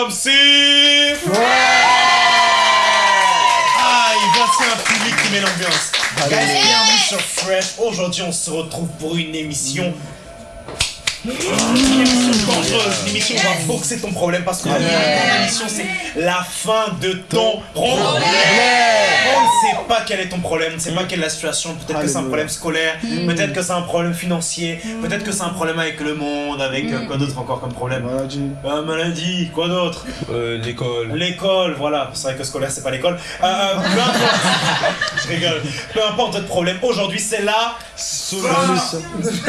Welcome sur... Ah, voici un public qui met l'ambiance. Guys, bienvenue sur Fresh. Aujourd'hui, on se retrouve pour une émission... Une émission dangereuse, une émission où on va boxer ton problème parce que ton émission c'est la fin de ton problème. On ne sait pas quel est ton problème, on ne sait pas quelle est la situation, peut-être que c'est un problème scolaire, peut-être que c'est un problème financier, peut-être que c'est un problème avec le monde, avec euh, quoi d'autre encore comme problème Maladie. maladie, quoi d'autre Euh, l'école. L'école, voilà. C'est vrai que scolaire, c'est pas l'école. Euh, peu importe. Je rigole. Peu importe votre problème. Aujourd'hui, c'est la. Solution.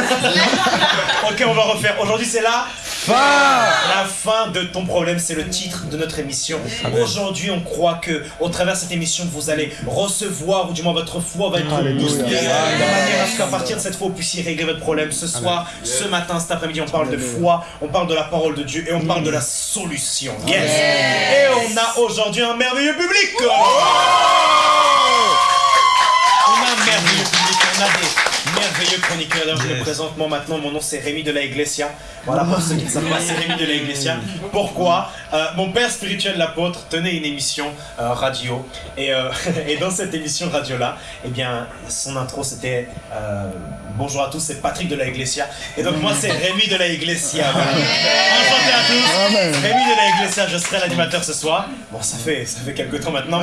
Ok, on va refaire. Aujourd'hui, c'est la. Fin La fin de ton problème, c'est le titre de notre émission. Aujourd'hui, on croit que, au travers de cette émission, vous allez recevoir, ou du moins votre foi va être boostée, de manière à ce qu'à partir de cette foi, vous puissiez régler votre problème ce soir, ce matin, cet après-midi. On parle de foi, on parle de la parole de Dieu et on parle de la solution. Yes. Et on a aujourd'hui un merveilleux public. On a un merveilleux public, on a des merveilleux chroniqueurs. D'ailleurs, je me présente moi maintenant, mon nom c'est Rémi de la Iglesia. Voilà, pour ceux qui ne savent pas, c'est Rémi de la Iglesia. Pourquoi? Euh, Mon père spirituel, l'apôtre, tenait une émission euh, radio. Et, euh, et dans cette émission radio-là, eh bien, son intro c'était Bonjour à tous, c'est Patrick de la Iglesia. Et donc, moi, c'est Rémi de la Iglesia. Voilà. Enchanté à tous. Amen. Rémi de la Iglesia, je serai l'animateur ce soir. Bon, ça fait, ça fait quelques temps maintenant.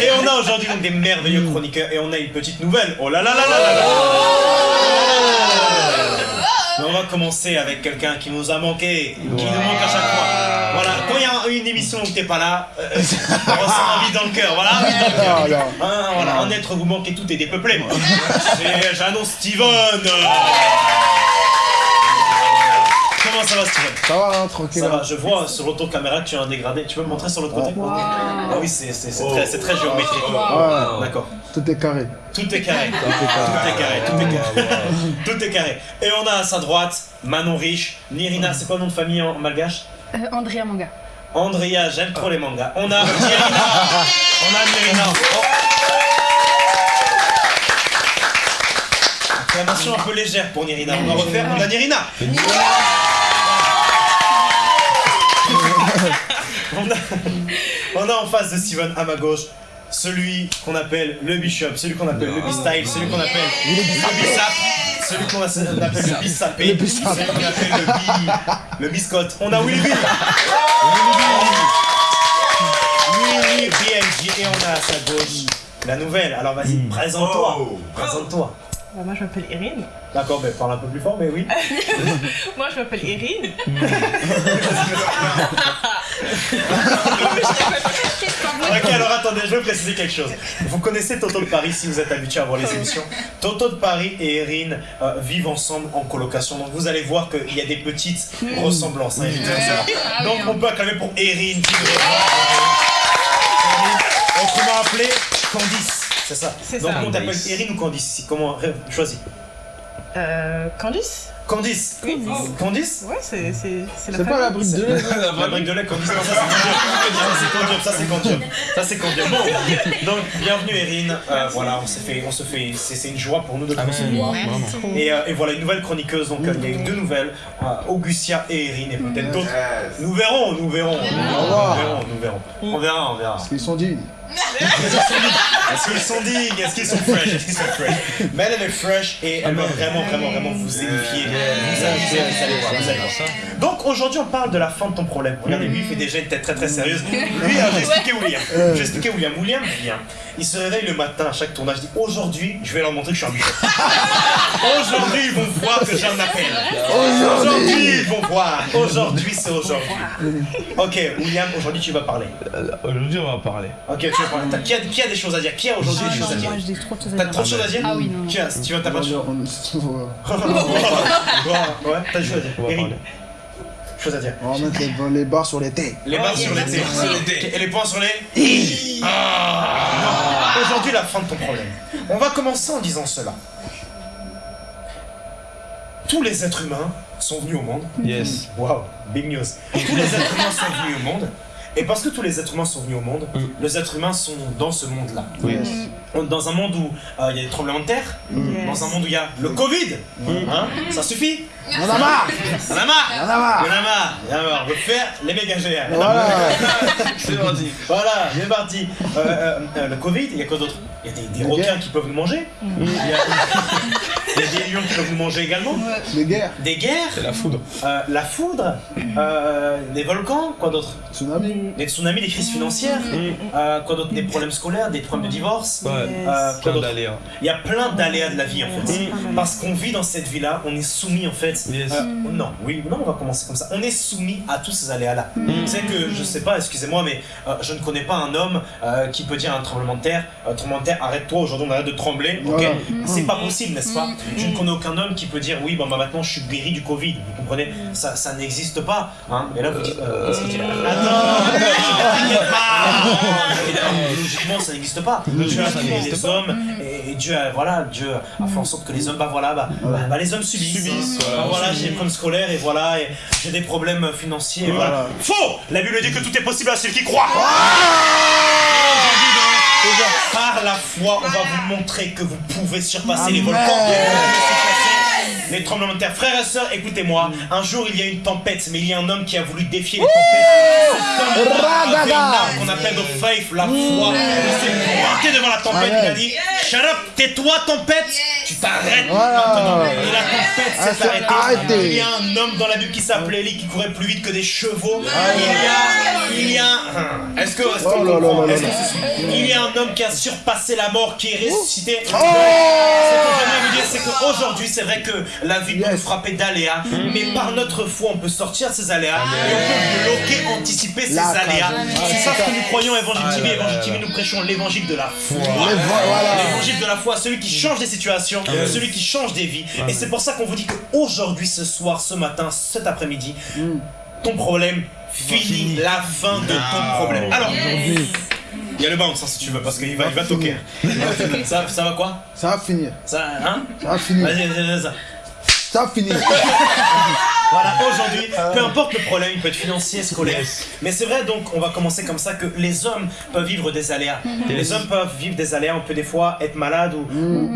Et on a aujourd'hui donc des merveilleux chroniqueurs et on a une petite nouvelle. Oh là là là là là là Mais on va commencer avec quelqu'un qui nous a manqué, qui nous manque à chaque fois. Voilà, quand il y a une émission où t'es pas là, euh, on ressent envie dans le cœur. Voilà, envie dans le cœur. Là. Hein, voilà, un être vous manquez tout est dépeuplé. C'est- J'annonce Steven. Comment ça va Steven Ça va, hein, tranquille. ça va, je vois sur l'auto-caméra que tu as un dégradé. Tu peux me montrer sur l'autre côté Ah oui, c'est très, très géométrique. Ouais, D'accord. tout est carré. Tout est carré. Tout est carré. Tout est carré. Tout est carré. Et on a à sa droite Manon Riche, Nirina, c'est quoi le nom de famille en malgache Euh, Andrea Manga. Andrea, j'aime trop les mangas. On a Nirina. On a Nirina. Oh. Acclamation un peu légère pour Nirina. On va refaire. On a Nirina. On a, on a en face de Steven à ma gauche celui qu'on appelle le bishop, celui qu'on appelle le b-style, celui qu'on appelle le bisap, celui qu'on appelle le bisap. celui qu'on appelle le bi, le biscotte. On a Willy Bill. Willy BMG et on a à sa gauche la nouvelle. Alors vas-y, présente-toi. Présente-toi. Bah, moi je m'appelle Erin. D'accord, mais parle un peu plus fort, mais oui. Moi je m'appelle Erin. Ok, alors attendez, je veux préciser quelque chose. Vous connaissez Toto de Paris si vous êtes habitué à voir les émissions. Toto de Paris et Erin euh, vivent ensemble en colocation. Donc vous allez voir qu'il y a des petites ressemblances. hein, évidemment. Donc on peut acclamer pour Erin. Autrement appelé Candice. C'est ça. Donc ça. on t'appelle Erin ou Candice Comment Choisis. Euh. Candice? Candice. Oui. Candice Ouais, c'est c'est- c'est la C'est pas la brique de lait. La brique de lait, Candice, non, ça c'est Candice. Ça c'est Candice, ça c'est Candice. Bon, donc bienvenue Erin. Euh, voilà, on s'est fait, on se fait, c'est c'est une joie pour nous de te recevoir. Et, euh, et voilà, une nouvelle chroniqueuse, donc euh, il y a eu deux nouvelles, euh, Augustia et Erin, et peut-être d'autres. Nous verrons, nous verrons. Nous verrons, nous verrons. On verra, on verra. Ils sont dignes. Est-ce qu'ils sont dignes? Est-ce qu'ils sont fresh? Est-ce qu'ils sont fresh? Mais elle, elle est fresh et elle va vraiment, vraiment, vraiment vous édifier. Vous amuser, vous allez voir, vous allez voir. Donc aujourd'hui, on parle de la fin de ton problème. Regardez, lui, il fait déjà une tête très très sérieuse. Lui, euh, j'ai expliqué William. J'ai expliqué William. William vient. Il se réveille le matin à chaque tournage. Il dit Aujourd'hui, je vais leur montrer que je suis un bishop. Aujourd'hui, ils vont voir que j'ai un appel. Aujourd'hui, ils vont voir. Aujourd'hui, c'est aujourd'hui. Ok, William, aujourd'hui, tu vas parler. Aujourd'hui, on va parler. Ok, tu parler. T'as- Qui a, qui a des choses à dire? Qui a aujourd'hui des choses à dire? Moi, j'ai trop de choses à T'as dire. trop de choses à dire? Ah oui, non, non. Qui a Tu vas ta On voiture on- on- Ouais, t'as des choses à dire. Eric, parler. chose à dire. on va mettre les, les barres sur les têtes. Les barres sur les T. Et les points sur les Ah. Aujourd'hui, la fin de ton problème. On va commencer en disant cela. Tous les êtres humains sont venus au monde. Yes. Waouh, big news. Tous les êtres humains sont venus au monde. Et parce que tous les êtres humains sont venus au monde, Mm. les êtres humains sont dans ce monde-là. Est Dans un monde où euh, il y a des tremblements de terre, Yes. dans un monde où il y a le Covid, hein, ça suffit On en a marre On en a marre On en a marre On en a marre On en a marre. On veut faire les méga GR. Voilà C'est parti. Voilà, c'est parti. Euh, euh, euh, le Covid, il y a quoi d'autre? Il y a des, des requins qui peuvent nous manger. Il y, a, il y a des lions qui peuvent nous manger également. Les guerres, Des guerres, C'est la foudre. euh, la foudre, euh, des volcans, quoi d'autre? Tsunami. Des tsunamis, des crises financières, euh, quoi d'autre? Des problèmes scolaires, des problèmes de divorce. Ouais. Euh, quoi Plein d'autre? d'aléas. Il y a plein d'aléas de la vie en fait. Mm. Parce qu'on vit dans cette vie-là, on est soumis en fait. Yes. euh, non, oui, non, on va commencer comme ça. On est soumis à tous ces aléas-là. Mm. C'est que je sais pas, excusez-moi, mais euh, je ne connais pas un homme euh, qui peut dire à un tremblement de terre, euh, tremblement de terre, arrête-toi, aujourd'hui on arrête de trembler, ok? Voilà. C'est pas possible, n'est-ce pas? Je ne connais aucun homme qui peut dire oui, bah maintenant je suis guéri du Covid. Vous comprenez Ça, ça n'existe pas. Hein Et là vous dites, euh, qu'est-ce qu'il Logiquement ça n'existe pas. Dieu a créé les hommes et, Dieu a, voilà, Dieu a fait en sorte que les hommes, bah voilà, bah, bah, bah, les hommes subissent. Subissent, Bah, voilà. j'ai des problèmes scolaires et voilà, j'ai des problèmes financiers. et. Voilà. Faux La Bible dit que tout est possible à celui qui croit. Par la foi, on va vous montrer que vous pouvez surpasser les Amen. volcans. Pouvez surpasser Les tremblements de terre. Frères et sœurs, écoutez-moi. Un jour, il y a une tempête, mais il y a un homme qui a voulu défier les tempêtes. Avait une arme qu'on appelle the faith, la foi. Il s'est pointé devant la tempête, il a dit Shut up, tais-toi, tempête Tu t'arrêtes Voilà. maintenant. Et la Ah, s'est c'est arrêtée. arrêté. Il y a un homme dans la Bible qui s'appelait Élie qui courait plus vite que des chevaux. Il y a. Il y a. Est-ce que. Est-ce qu'on Oh là là comprend là Est-ce là que c'est sûr Il y a un homme qui a surpassé la mort, qui est ressuscité. Oh Ce que j'aimerais vous dire, c'est qu'aujourd'hui, c'est vrai que la vie peut nous frapper d'aléas, mais par notre foi, on peut sortir ces aléas et on peut bloquer, anticiper ces aléas. C'est ça ce que nous croyons, Évangile TV. Évangile TV, nous prêchons l'évangile de la foi. Les. L'évangile de la foi, celui qui change des situations, celui qui change des vies. Et c'est pour ça qu'on vous dit qu'aujourd'hui, ce soir, ce matin, cet après-midi, ton problème finit la fin de ton problème. Alors, il y a le bounce hein, si tu veux, parce qu'il va, il va toquer. Ça, ça va quoi? Ça va finir. Ça, hein? Ça va finir. Vas-y, vas-y, vas-y. Ça va finir. Voilà, aujourd'hui, peu importe le problème, il peut être financier, scolaire. Mais c'est vrai, donc, on va commencer comme ça que les hommes peuvent vivre des aléas. Les hommes peuvent vivre des aléas, on peut des fois être malade ou.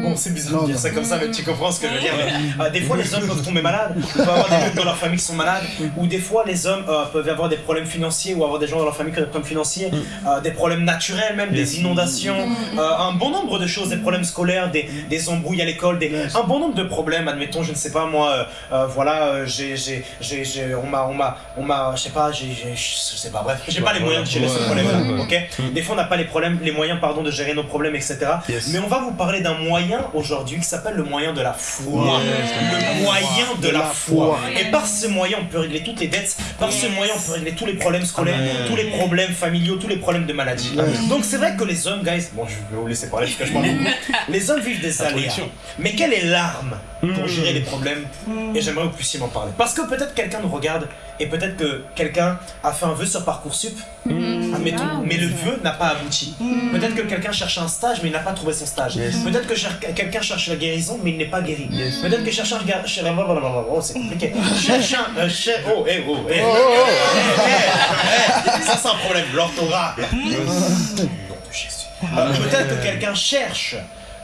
Bon, c'est bizarre de dire ça comme ça, mais tu comprends ce que je veux dire. mais, euh, des fois, les hommes peuvent tomber malades, ou peuvent avoir des gens dans leur famille qui sont malades, ou des fois, les hommes euh, peuvent avoir des problèmes financiers, ou avoir des gens dans leur famille qui ont des problèmes financiers, euh, des problèmes naturels, même des inondations, euh, un bon nombre de choses, des problèmes scolaires, des, des embrouilles à l'école, des, un bon nombre de problèmes, admettons, je ne sais pas, moi, euh, euh, voilà, euh, j'ai, j'ai, j'ai, j'ai- on m'a, on m'a, on m'a, je sais pas, j'ai, je sais pas, bref, j'ai pas les moyens de gérer ce Ouais, problème-là, ouais, ouais. ok Des fois, on n'a pas les problèmes, les moyens, pardon, de gérer nos problèmes, etc. Mais on va vous parler d'un moyen aujourd'hui qui s'appelle le moyen de la foi. Le moyen de, la, foi. Et par ce moyen, on peut régler toutes les dettes. Par ce moyen, on peut régler tous les problèmes scolaires, tous les problèmes familiaux, tous les problèmes de maladie. Donc c'est vrai que les hommes, guys, bon, je vais vous laisser parler parce que je parle beaucoup. Les hommes vivent des aléas. Mais quelle est l'arme pour gérer les problèmes? Et j'aimerais que vous puissiez m'en parler. Parce que peut-être quelqu'un nous regarde et peut-être que quelqu'un a fait un vœu sur Parcoursup, admettons, mais le vœu n'a pas abouti. Peut-être que quelqu'un cherche un stage mais il n'a pas trouvé son stage. Yes. Peut-être que cher- quelqu'un cherche la guérison mais il n'est pas guéri. Yes. Peut-être que cherche un gar- cher- Oh, c'est compliqué. Cherche un. euh, cher- Oh, eh, oh, eh. Oh, oh, oh. Eh, eh, eh, Ça, c'est un problème. L'orthographe. Nom de Jésus. Euh, Peut-être que quelqu'un cherche.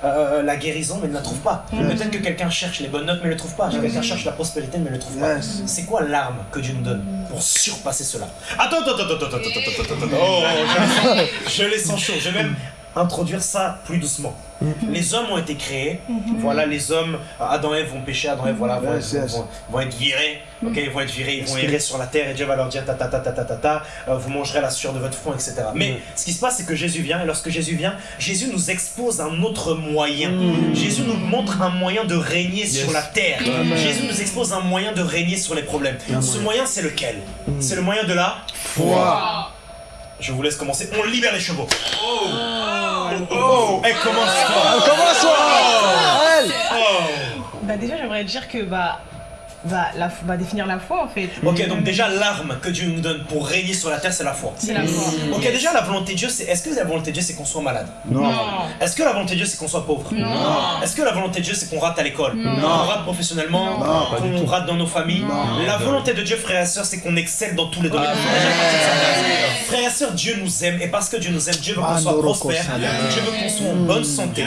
Euh, la guérison mais ne la trouve pas. Peut-être que quelqu'un cherche les bonnes notes mais ne le trouve pas. Quelqu'un cherche la prospérité mais ne le trouve pas. Yes. C'est quoi l'arme que Dieu nous donne pour surpasser cela? Attends, attends, attends, attends, attends, attends, attends, attends, attends. Oh, je les sens- chauds. Je vais même introduire ça plus doucement. Les hommes ont été créés. Voilà, les hommes, Adam et Ève vont pécher, Adam et Ève, voilà, vont, Yes, vont- yes. vont- vont être virés. Ok, ils vont être virés, ils vont errer sur la terre et Dieu va leur dire ta ta ta ta ta ta ta, euh, vous mangerez la sueur de votre front, etc. Mais ce qui se passe, c'est que Jésus vient et lorsque Jésus vient, Jésus nous expose un autre moyen. Jésus nous montre un moyen de régner sur la terre. Jésus nous expose un moyen de régner sur les problèmes. Ce moyen, c'est lequel? C'est le moyen de la Foi. Je vous laisse commencer. On libère les chevaux. Oh, Oh, elle commence fort. Elle commence. Oh. Bah déjà, j'aimerais dire que bah la, bah définir la foi en fait. Ok, donc déjà l'arme que Dieu nous donne pour régner sur la terre, c'est la foi. C'est la foi. Ok, déjà la volonté de Dieu, c'est. Est-ce que la volonté de Dieu, c'est qu'on soit malade? Non. Est-ce que la volonté de Dieu, c'est qu'on soit pauvre? Non. Est-ce que la volonté de Dieu, c'est qu'on rate à l'école? Non. Qu'on rate professionnellement? Non, Qu'on rate dans nos familles? Non. La volonté de Dieu, frères et sœurs, c'est qu'on excelle dans tous les domaines. Frères et sœurs, Dieu nous aime et parce que Dieu nous aime, Dieu veut qu'on soit prospère. Dieu veut qu'on soit en bonne santé.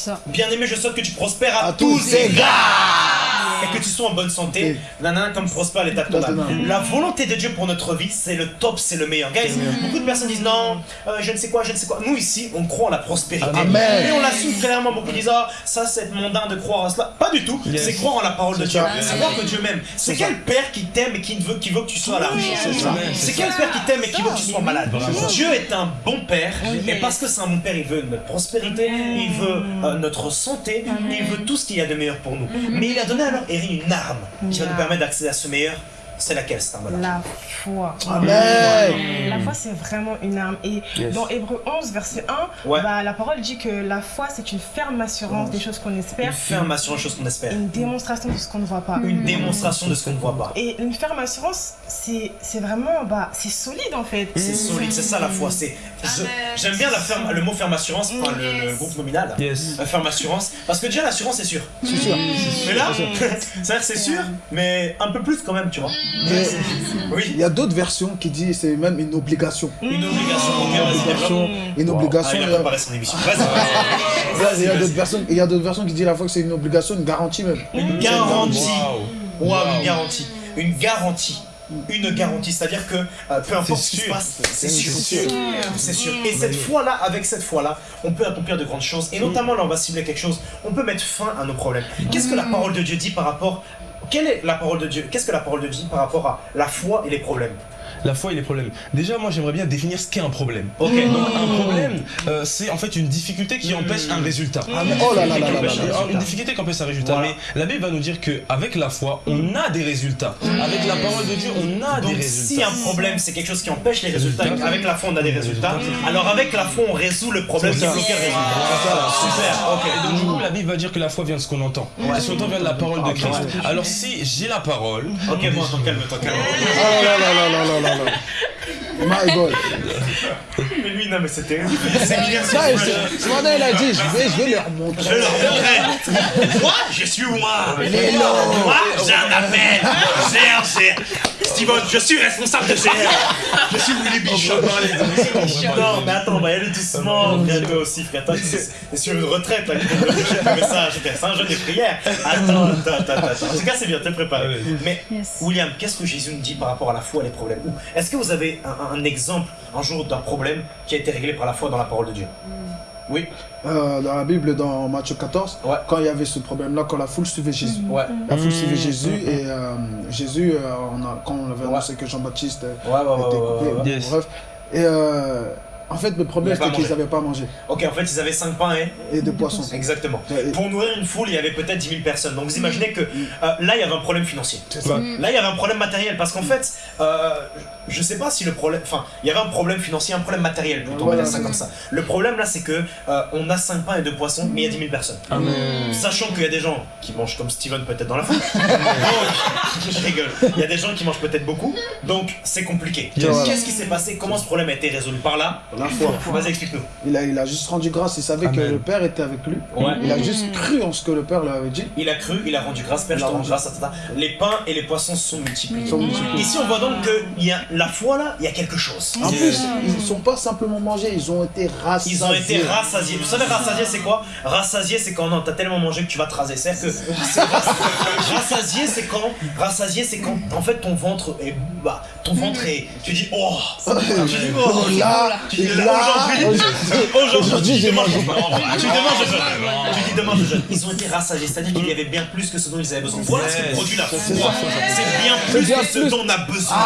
Ça. Bien aimé, je souhaite que tu prospères à, À tous tous égards. Et que tu sois en bonne santé, nanana, comme prospère l'état de ton âme. La volonté de Dieu pour notre vie, c'est le top, c'est le meilleur. Guys, beaucoup de personnes disent non, euh, je ne sais quoi, je ne sais quoi. Nous ici, on croit en la prospérité. Amen. Et on l'assume clairement. Beaucoup disent ah, ça c'est mondain de croire à cela. Pas du tout. Yes. C'est croire en la parole de Dieu. C'est croire que Dieu m'aime. C'est quel père qui t'aime et qui veut, qui veut que tu sois à la richesse c'est quel père qui t'aime et qui veut que tu sois malade? Dieu est un bon père. Et parce que c'est un bon père, il veut notre prospérité, il veut euh, notre santé, il veut tout ce qu'il y a de meilleur pour nous. Mais il a donné alors Une arme qui va nous permettre d'accéder à ce meilleur. C'est laquelle cette arme-là La foi. Amen. La foi, c'est vraiment une arme. Et Yes. dans Hébreu 11, verset 1, Ouais. bah, la parole dit que la foi, c'est une ferme assurance des choses qu'on Une espère, ferme assurance, chose qu'on espère. une démonstration de ce qu'on ne voit pas. Une démonstration de ce qu'on ne voit pas. Et une ferme assurance, c'est c'est vraiment, bah, c'est solide en fait. C'est solide, c'est ça la foi. J'aime bien la ferme, le mot ferme assurance, enfin, le, le groupe nominal. Yes. La ferme assurance, parce que déjà l'assurance c'est sûr. C'est sûr. Mais là, c'est sûr, mais un peu plus quand même, tu vois. Mais Oui, il y a d'autres versions qui disent c'est même une obligation. une obligation. Obligation, une Wow. Ah, obligation. il a il y a- préparé son émission. Vas-y. il y a d'autres versions, il y a d'autres versions qui disent la foi que c'est une obligation, une garantie même. Une garantie. Waouh. Waouh, une garantie. Une garantie. Une garantie, c'est-à-dire que euh, peu importe ce qui se passe, c'est sûr. C'est sûr. C'est sûr. Et cette foi-là, avec cette foi-là, on peut accomplir de grandes choses. Et notamment, là, on va cibler quelque chose. On peut mettre fin à nos problèmes. Qu'est-ce que la parole de Dieu dit par rapport. Quelle est la parole de Dieu? Qu'est-ce que la parole de Dieu dit par rapport à la foi et les problèmes? La foi et les problèmes. Déjà, moi, j'aimerais bien définir ce qu'est un problème. Ok. Donc, un problème, euh, c'est en fait une difficulté qui empêche un résultat. Oh là là là là là Empêche- là. Une difficulté qui empêche un résultat. Voilà. Mais la Bible va nous dire qu'avec la foi, on a des résultats. Avec la parole de Dieu, on a des résultats. si un problème, c'est quelque chose qui empêche les résultats, avec la foi, on a des résultats. Alors, avec la foi, on résout le problème qui le résultat. Super, ok. Et donc du coup la Bible va dire que la foi vient de ce qu'on entend. Et ce qu'on entend vient de la parole de Christ? Alors si j'ai la parole, Ok, bon, calme-toi, calme-toi. Oh là là là là là là là. My God. Mais lui, non, mais c'est terrible. C'est Ça, vrai. ce ce matin, il a dit, je vais, je vais leur Je montrer. leur montrerai. Moi, je suis moi. Mais non. Moi, j'ai un appel. GR, GR. Steven, je suis responsable de GR. Je suis Willy Bishop. Non, mais attends, on va y aller doucement. Frère, toi aussi, frère. Toi, c'est c'est sur une retraite, là. Le message. C'est un jeûne des prières. Attends, attends, attends, attends. En tout cas, c'est bien, t'es préparé. Mais. William, qu'est-ce que Jésus nous dit par rapport à la foi et les problèmes? Est-ce que vous avez un, un exemple, un jour, d'un problème qui a été réglé par la foi dans la parole de Dieu Oui. Euh, dans la Bible, dans Matthieu 14, Ouais. quand il y avait ce problème-là, quand la foule suivait Jésus. Ouais. La foule suivait Mmh. Jésus et euh, Jésus, euh, on a- quand on avait Ouais. annoncé que Jean-Baptiste Ouais, ouais, ouais, était coupé, bref. Et euh, en fait, le problème c'était qu'ils n'avaient pas mangé Ok, en fait, ils avaient 5 pains et. et poissons. Exactement. Et- Pour nourrir une foule, il y avait peut-être 10 000 personnes. Donc vous imaginez que euh, là, il y avait un problème financier. C'est ça. Ouais. Là, il y avait un problème matériel. Parce qu'en fait, euh, je sais pas si le problème. Enfin, il y avait un problème financier, un problème matériel plutôt, on va dire ça comme ça. Le problème là, c'est que euh, on a 5 pains et 2 poissons, mais il y a 10 000 personnes. Amen. Sachant qu'il y a des gens qui mangent comme Steven peut-être dans la foule. Donc, je rigole. Il y a des gens qui mangent peut-être beaucoup. Donc, c'est compliqué. Qu'est-ce qui s'est passé? Comment ce problème a été résolu? Par là La foi. Vas-y, explique-nous. Il a, il a juste rendu grâce, il savait que le Père était avec lui. Ouais. Il a juste cru en ce que le Père lui avait dit. Il a cru, il a rendu grâce, Père, je Il a te rends rendu- grâce, etc. Les pains et les poissons sont multipliés. Sont multipliés. Ici, on voit donc qu'il y a la foi là, il y a quelque chose. En plus, ils ne sont pas simplement mangés, ils ont été rassasiés. Ils ont été rassasiés. Vous savez, rassasié, c'est quoi? Rassasié, c'est quand non, t'as tellement mangé que tu vas te raser. C'est-à-dire que c'est rass- rassasié, c'est quand Rassasié, c'est quand en fait ton ventre est bah, ton ventre est. Tu dis oh. Tu dis oh. Là, Tu dis et là, aujourd'hui, aujourd'hui, demain, je. Tu demain, je jeûne. Tu dis demain, je jeûne. Ils ont été rassasiés, c'est-à-dire qu'il y avait bien plus que ce dont ils avaient besoin. Voilà ce qui produit la foi. C'est bien plus que ce dont on a besoin.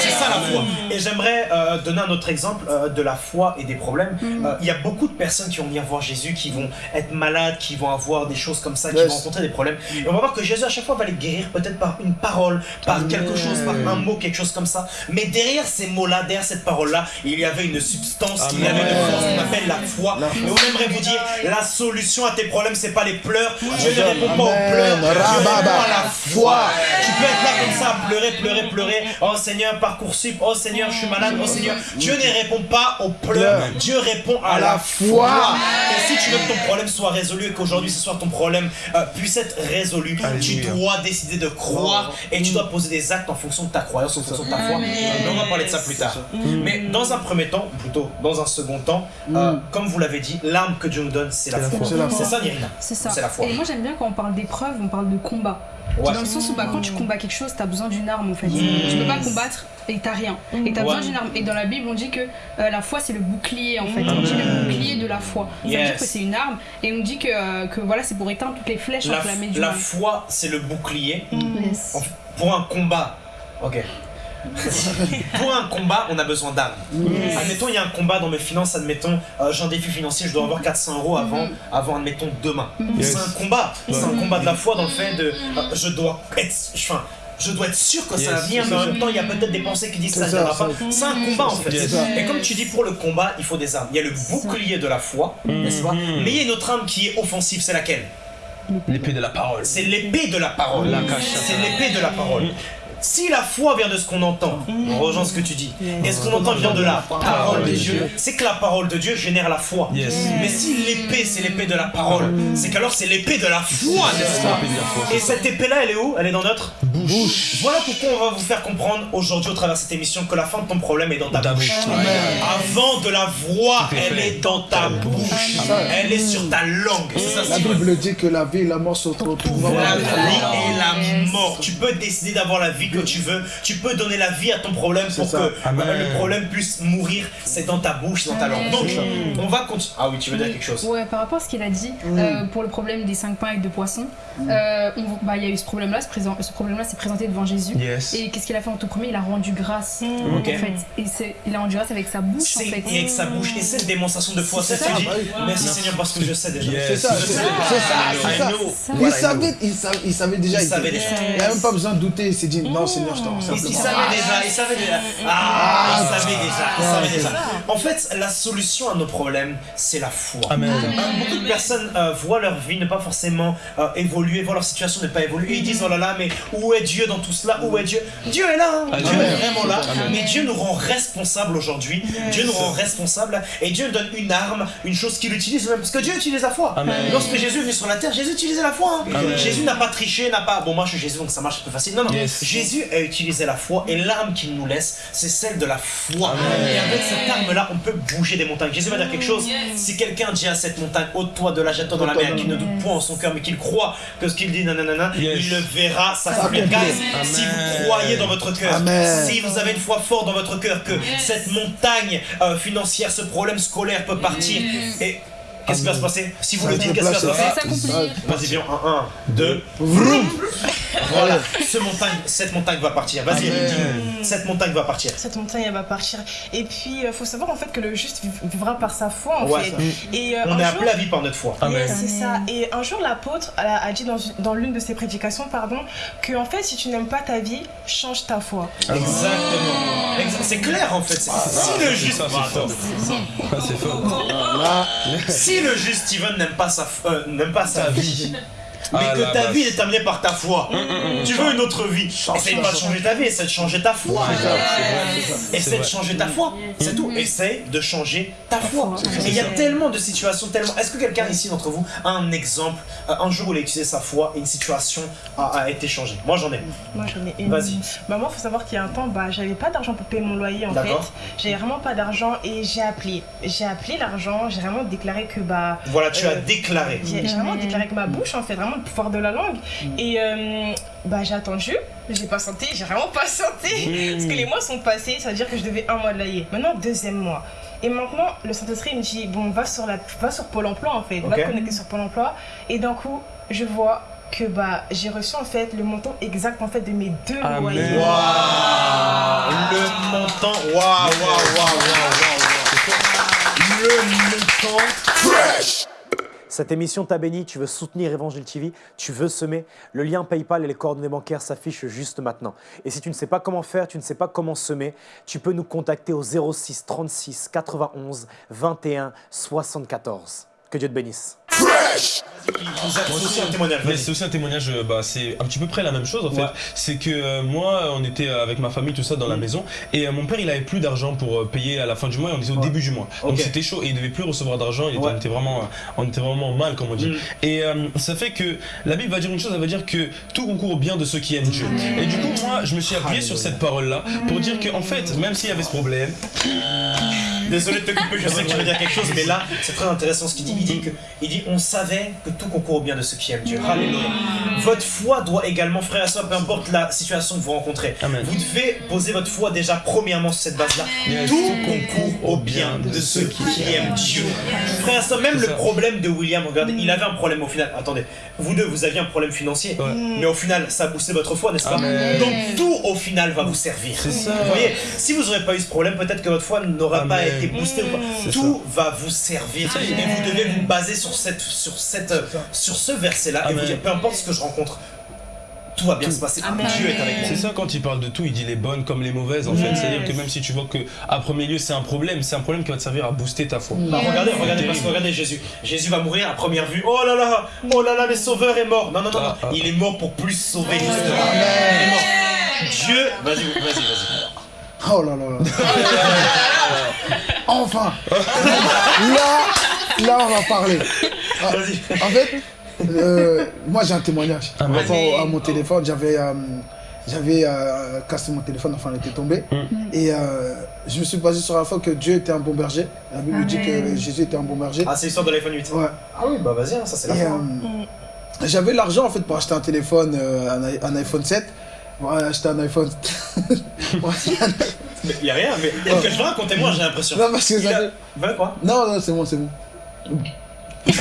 C'est ça la foi. Et j'aimerais euh, donner un autre exemple euh, de la foi et des problèmes. Euh, Il y a beaucoup de personnes qui vont venir voir Jésus, qui vont être malades, qui vont avoir des choses comme ça, qui Yes. vont rencontrer des problèmes. Et on va voir que Jésus à chaque fois va les guérir peut-être par une parole, par quelque chose, par un mot, quelque chose comme ça. Mais derrière ces mots-là, derrière cette parole-là, il y avait une substance, il y avait une force qu'on appelle la foi. Et on aimerait vous dire, la solution à tes problèmes, c'est pas les pleurs. Dieu ne Amen. répond pas aux pleurs. Dieu Rababa. répond à la foi. Tu peux être là comme ça, à pleurer, pleurer, pleurer. Oh Seigneur, Parcoursup. Oh Seigneur, je suis malade. Oh Seigneur. Dieu ne répond pas aux pleurs. Dieu répond à, la foi. Et si tu veux que ton problème soit résolu et qu'aujourd'hui ce soir ton problème euh, puisse être résolu, tu dois décider de croire et tu dois poser des actes en fonction de ta croyance, en fonction de ta foi. Mais on va parler de ça plus tard. Mais dans un premier temps, ou plutôt dans un second temps, euh, comme vous l'avez dit, l'arme que Dieu nous donne, c'est la la foi. foi. C'est la ça, Nirina C'est ça. C'est la foi. Et moi j'aime bien quand on parle d'épreuve, on parle de combat. Ouais. Dans le sens où bah, quand tu combats quelque chose, t'as besoin d'une arme en fait. Tu peux pas combattre et t'as rien. Et t'as Ouais. besoin d'une arme. Et dans la Bible, on dit que euh, la foi c'est le bouclier en fait. On dit le bouclier de la foi. Ça veut Yes. dire que c'est une arme. Et on dit que, euh, que voilà, c'est pour éteindre toutes les flèches La, la mal. foi, c'est le bouclier. Yes. En- Pour un combat, ok. Pour un combat, on a besoin d'armes. Admettons, il y a un combat dans mes finances, admettons, euh, j'ai un défi financier, je dois avoir 400 euros avant, avant admettons, demain. Yes. C'est un combat. C'est un combat de la foi dans le fait de. euh, je dois être. Enfin, je dois être sûr que ça va Yes. venir, mais en même temps, il y a peut-être des pensées qui disent ça ne ça, viendra ça. pas. C'est un combat en fait. Yes. Et comme tu dis, pour le combat, il faut des armes. Il y a le bouclier de la foi, n'est-ce pas? Mhm. Mais il y a une autre arme qui est offensive, c'est laquelle? L'épée de la parole. c'est l'épée de la parole. C'est l'épée de la parole. Si la foi vient de ce qu'on entend, on rejoint ce que tu dis, et ce qu'on entend vient de la parole de Dieu, c'est que la parole de Dieu génère la foi. Yes. Mais si l'épée c'est l'épée de la parole, c'est qu'alors c'est l'épée de la foi, n'est-ce pas. Et cette épée-là, elle est où? Elle est dans notre Bouche. Voilà pourquoi on va vous faire comprendre aujourd'hui au travers de cette émission que la fin de ton problème est dans ta bouche. Avant de la voir, elle est dans ta bouche. Elle est sur ta langue. La. Bible dit que la vie et la mort sont pouvoir La vie et la mort. Tu peux décider d'avoir la vie que tu veux. Tu peux donner la vie à ton problème pour ça. que Amen. euh, le problème puisse mourir. C'est dans ta bouche, c'est dans ta langue. Donc, on va continuer. Ah oui, tu veux dire quelque chose? Ouais, par rapport à ce qu'il a dit euh, pour le problème des 5 pains et 2 poissons, euh, on- bah, il y a eu ce problème-là, ce, présent- ce problème-là s'est présenté devant Jésus. Yes. Et qu'est-ce qu'il a fait en tout premier? Il a rendu grâce Ok. en fait. Et c'est- il a rendu grâce avec sa bouche en C'est fait. et avec sa bouche. Et c'est une démonstration de foi. C'est ça, tu dis bah. Merci Seigneur parce que je sais déjà. Yes. C'est ça, c'est ça, c'est ça, ça. Il savait, déjà. Il savait déjà. Il n'a même pas besoin de douter. Il s'est dit non, Seigneur, je t'en Il, savait déjà, il savait déjà. Ah, il savait déjà, il savait déjà. En fait, la solution à nos problèmes, c'est la foi. Amen. Euh, beaucoup de personnes euh, voient leur vie ne pas forcément euh, évoluer, voient leur situation ne pas évoluer. Ils disent oh là là, mais où est Dieu dans tout cela? Où est Dieu? Dieu est là, hein. Dieu est vraiment là. Mais Dieu nous rend responsables aujourd'hui. Dieu nous rend responsables et Dieu nous donne une arme, une chose qu'il utilise même. Parce que Dieu utilise la foi. Amen. Lorsque Jésus est venu sur la terre, Jésus utilisait la foi. hein. Jésus n'a pas triché, n'a pas. Bon, moi je suis Jésus donc ça marche plus facile. Non, non. Yes. Jésus a utilisé la foi et l'arme qu'il nous laisse, c'est celle de la foi. Amen. Et avec cette arme-là, on peut bouger des montagnes. Jésus va dire quelque chose. Si quelqu'un dit à cette montagne, ôte-toi de là, jette-toi dans la mer, qu'il ne doute point en son cœur, mais qu'il croit que ce qu'il dit, nanana, Yes. il le verra s'accomplir. S'accomplir. Si vous croyez dans votre cœur, si vous avez une foi forte dans votre cœur, que cette montagne euh, financière, ce problème scolaire peut partir, et qu'est-ce qui va se passer Si vous le dites, qu'est-ce qui va se passer. Vas-y, viens, 1, 1, 2, Vroom. voilà, ce montagne, cette montagne va partir. Vas-y, cette montagne va partir. Cette montagne, elle va partir. Et puis, il faut savoir en fait que le juste vivra par sa foi en Ouais, fait. ça. Et euh, On un est jour, appelé à vivre par notre foi. Amen. C'est ça. Et un jour, l'apôtre a, a dit dans, dans l'une de ses prédications, pardon, que en fait, si tu n'aimes pas ta vie, change ta foi. Exactement. Exa- C'est clair en fait. C'est- Si le juste, Ça, c'est fort. C'est fort. Si le juste Steven n'aime pas sa, f- euh, n'aime pas sa vie. Mais Ah, que ta base. vie est déterminée par ta foi, tu veux une autre vie. Essaye pas de changer ta vie, essaye de changer ta foi. Essaye de changer ta foi, c'est tout. Essaye de changer ta foi. Et il y a tellement de situations, tellement. Est-ce que quelqu'un ici d'entre vous a un exemple, un jour où il a utilisé sa foi et une situation a, a été changée? Moi j'en ai. Moi, j'en ai une. Vas-y. Bah, moi, faut savoir qu'il y a un temps, bah, j'avais pas d'argent pour payer mon loyer en fait. D'accord. J'avais vraiment pas d'argent et j'ai appelé. J'ai appelé l'argent, j'ai vraiment déclaré que bah. Voilà, tu as Euh, déclaré. J'ai vraiment déclaré avec ma bouche en fait, vraiment le pouvoir de la langue. Et euh, bah j'ai attendu, j'ai pas senti, j'ai vraiment pas senti. Parce que les mois sont passés, ça veut dire que je devais un mois de loyer. Maintenant, deuxième mois. Et maintenant, le Saint-Esprit me dit, bon, va sur, la, va sur Pôle emploi en fait, va Ok. te connecter sur Pôle emploi. Et d'un coup, je vois que bah j'ai reçu en fait le montant exact en fait de mes deux Amen. loyers. Le montant. Waouh, waouh, waouh, waouh, waouh. Le montant. Cette émission t'a béni, tu veux soutenir Évangile TV, tu veux semer, le lien PayPal et les coordonnées bancaires s'affichent juste maintenant. Et si tu ne sais pas comment faire, tu ne sais pas comment semer, tu peux nous contacter au 06 36 91 21 74. Que Dieu te bénisse. C'est aussi un témoignage. C'est aussi un témoignage, euh, bah, c'est un petit peu près la même chose en fait. Ouais. C'est que euh, moi, on était avec ma famille, tout ça, dans la Mm. maison, et euh, mon père, il avait plus d'argent pour euh, payer à la fin du mois, et on était au Ouais. début du mois. Donc c'était chaud, et il devait plus recevoir d'argent, Ouais. on, était vraiment, euh, on était vraiment mal, comme on dit. Mm. Et euh, ça fait que la Bible va dire une chose, elle va dire que tout concourt au bien de ceux qui aiment Dieu. Et du coup, moi, je me suis appuyé sur cette parole-là pour dire que, en fait, même s'il y avait ce problème, Désolé de te couper, je sais que tu veux dire quelque chose, mais là, c'est très intéressant ce qu'il dit. Il dit que, il dit, on savez que tout concourt au bien de ceux qui aiment Dieu. Alléluia. Votre foi doit également, frère et soeur, peu importe la situation que vous rencontrez, Amen. vous devez poser votre foi déjà premièrement sur cette base-là. Tout concourt au bien de ceux qui aiment Dieu. Frère et soeur, même le problème de William, regardez, il avait un problème au final. Attendez, vous deux, vous aviez un problème financier, Ouais. mais au final, ça a boosté votre foi, n'est-ce pas Amen. Donc tout au final va vous servir. Ça. Vous voyez, si vous n'aurez pas eu ce problème, peut-être que votre foi n'aurait pas Amen. Été boostée ou pas. C'est Tout va vous servir. Et vous devez vous baser sur, cette, sur, cette, sur ce verset-là et vous dire, peu importe ce que je rencontre, tout va bien se passer. Dieu est avec moi. C'est ça quand il parle de tout, il dit les bonnes comme les mauvaises en fait. C'est-à-dire que même si tu vois que à premier lieu c'est un problème, c'est un problème qui va te servir à booster ta foi. Bah, regardez, regardez, parce que regardez Jésus. Jésus va mourir à première vue. Oh là là, oh là là, le sauveur est mort. Non, non, non, non. Ah, ah. il est mort pour plus sauver. justement. Il est mort. Dieu, vas-y, vas-y, vas-y. Oh là là là. enfin Là, là on va parler. Ah, Vas-y. En fait, euh, moi j'ai un témoignage. Ah, Par rapport vas-y. à mon téléphone, j'avais euh, j'avais euh, cassé mon téléphone, enfin il était tombé. Mm. Et euh, je me suis basé sur la foi que Dieu était un bon berger. La Bible dit que. Jésus était un bon berger. Ah, c'est l'histoire de l'iPhone 8. Ouais. Ah oui, bah vas-y, hein, ça c'est la foi. euh, j'avais l'argent en fait pour acheter un téléphone, euh, un, iPhone 7. Ouais, acheter un iPhone. Mais y a rien, mais que je racontez-moi, j'ai l'impression. non, parce que ça a- fait- Voilà quoi? Non, non, c'est bon, c'est bon.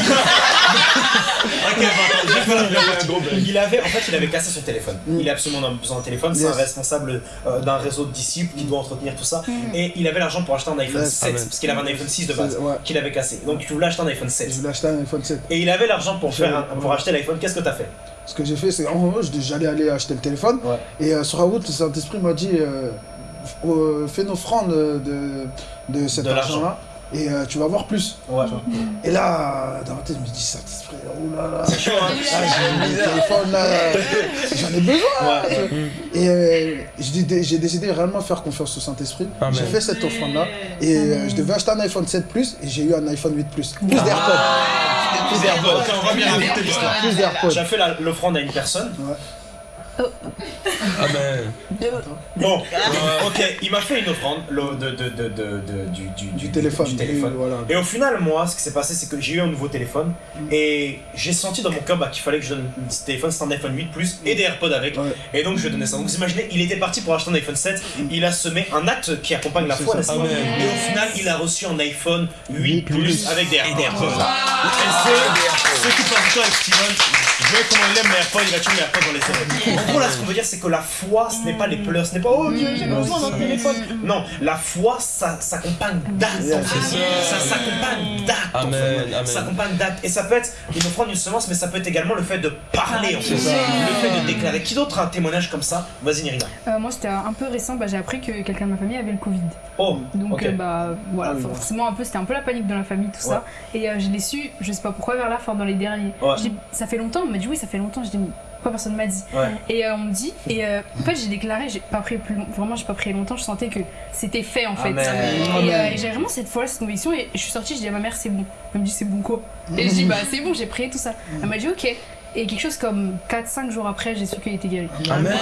Ok, vais. Il avait, en fait, il avait cassé son téléphone. Mm. Il a absolument besoin d'un téléphone. C'est Yes. un responsable euh, d'un réseau de disciples qui doit entretenir tout ça. Et il avait l'argent pour acheter un iPhone Yes. 7 Amen. parce qu'il avait un iPhone 6 de base ouais. qu'il avait cassé. Donc il voulait acheter un iPhone 7. Je voulais acheter un iPhone 7. Et il avait l'argent pour faire un- pour Ouais. acheter l'iPhone. Qu'est-ce que t'as fait? Ce que j'ai fait, c'est en gros, je- j'allais aller acheter le téléphone. Ouais. Et euh, sur la route, le Saint-Esprit m'a dit euh, euh, fais une offrande de, de cet De l'argent. argent-là. Et euh, tu vas voir plus. Ouais. Et là, dans ma tête, je me dis Saint-Esprit, oh là là. C'est chaud, hein Ah, j'ai mis le téléphone là, j'en ai besoin. Ouais. Et euh, j'ai dé- j'ai décidé réellement de faire confiance au Saint-Esprit. Amen. J'ai fait cette offrande-là. Et euh, je devais acheter un iPhone 7 Plus et j'ai eu un iPhone 8 Plus. Plus Ah. d'AirPods. Plus d'AirPods. Ok, on va bien écouter l'histoire. Plus d'AirPods. J'ai fait l'offrande à une personne. Ah ben. Bon, euh, ok, il m'a fait une offrande le- de, de, de, de, de- du, du, Du téléphone. du téléphone. Et voilà. Et au final, moi, ce qui s'est passé, c'est que j'ai eu un nouveau téléphone et j'ai senti dans mon cœur bah, qu'il fallait que je donne ce téléphone, c'est un iPhone 8 Plus et des AirPods avec. Ouais. Et donc je lui ai donné ça. Donc vous imaginez, il était parti pour acheter un iPhone 7, il a semé un acte qui accompagne la foi, n'est-ce pas. Et au final, il a reçu un iPhone 8 8 Plus avec des AirPods. Et c'est- ceux qui du temps avec Steven, je vois comment il aime mes AirPods, il a toujours mes AirPods dans les. En gros, là, ce qu'on veut dire, c'est que la foi, ce n'est pas les pleurs, ce n'est pas oh Dieu, j'ai besoin d'un téléphone. Non, la foi, ça s'accompagne d'actes. Ça s'accompagne d'actes. Ça s'accompagne d'actes. Et ça peut être une offrande, une semence, mais ça peut être également le fait de parler, en fait. Le fait de déclarer. Qui d'autre a un témoignage comme ça? Vas-y, Nirina. Euh, moi, c'était un peu récent, bah, j'ai appris que quelqu'un de ma famille avait le Covid. Oh, Donc, euh, bah, voilà, Ah forcément, un peu, c'était un peu la panique dans la famille, tout ça. Et euh, je l'ai su, je sais pas pourquoi, vers la fin, dans les derniers. Ça fait longtemps, on m'a dit oui, ça fait longtemps. Je dis, mais pourquoi personne m'a dit Ouais. Et euh, on me dit, et euh, en fait, j'ai déclaré, j'ai pas pris plus long- vraiment, j'ai pas pris longtemps, je sentais que c'était fait en fait. Amen. Et, euh, et j'avais vraiment cette fois cette conviction, et je suis sortie, je dis à ma mère, c'est bon. Elle me dit, c'est bon quoi? Et je dis, bah, c'est bon, j'ai prié tout ça. Elle m'a dit, ok. Et quelque chose comme 4-5 jours après, j'ai su qu'il était guéri. Amen.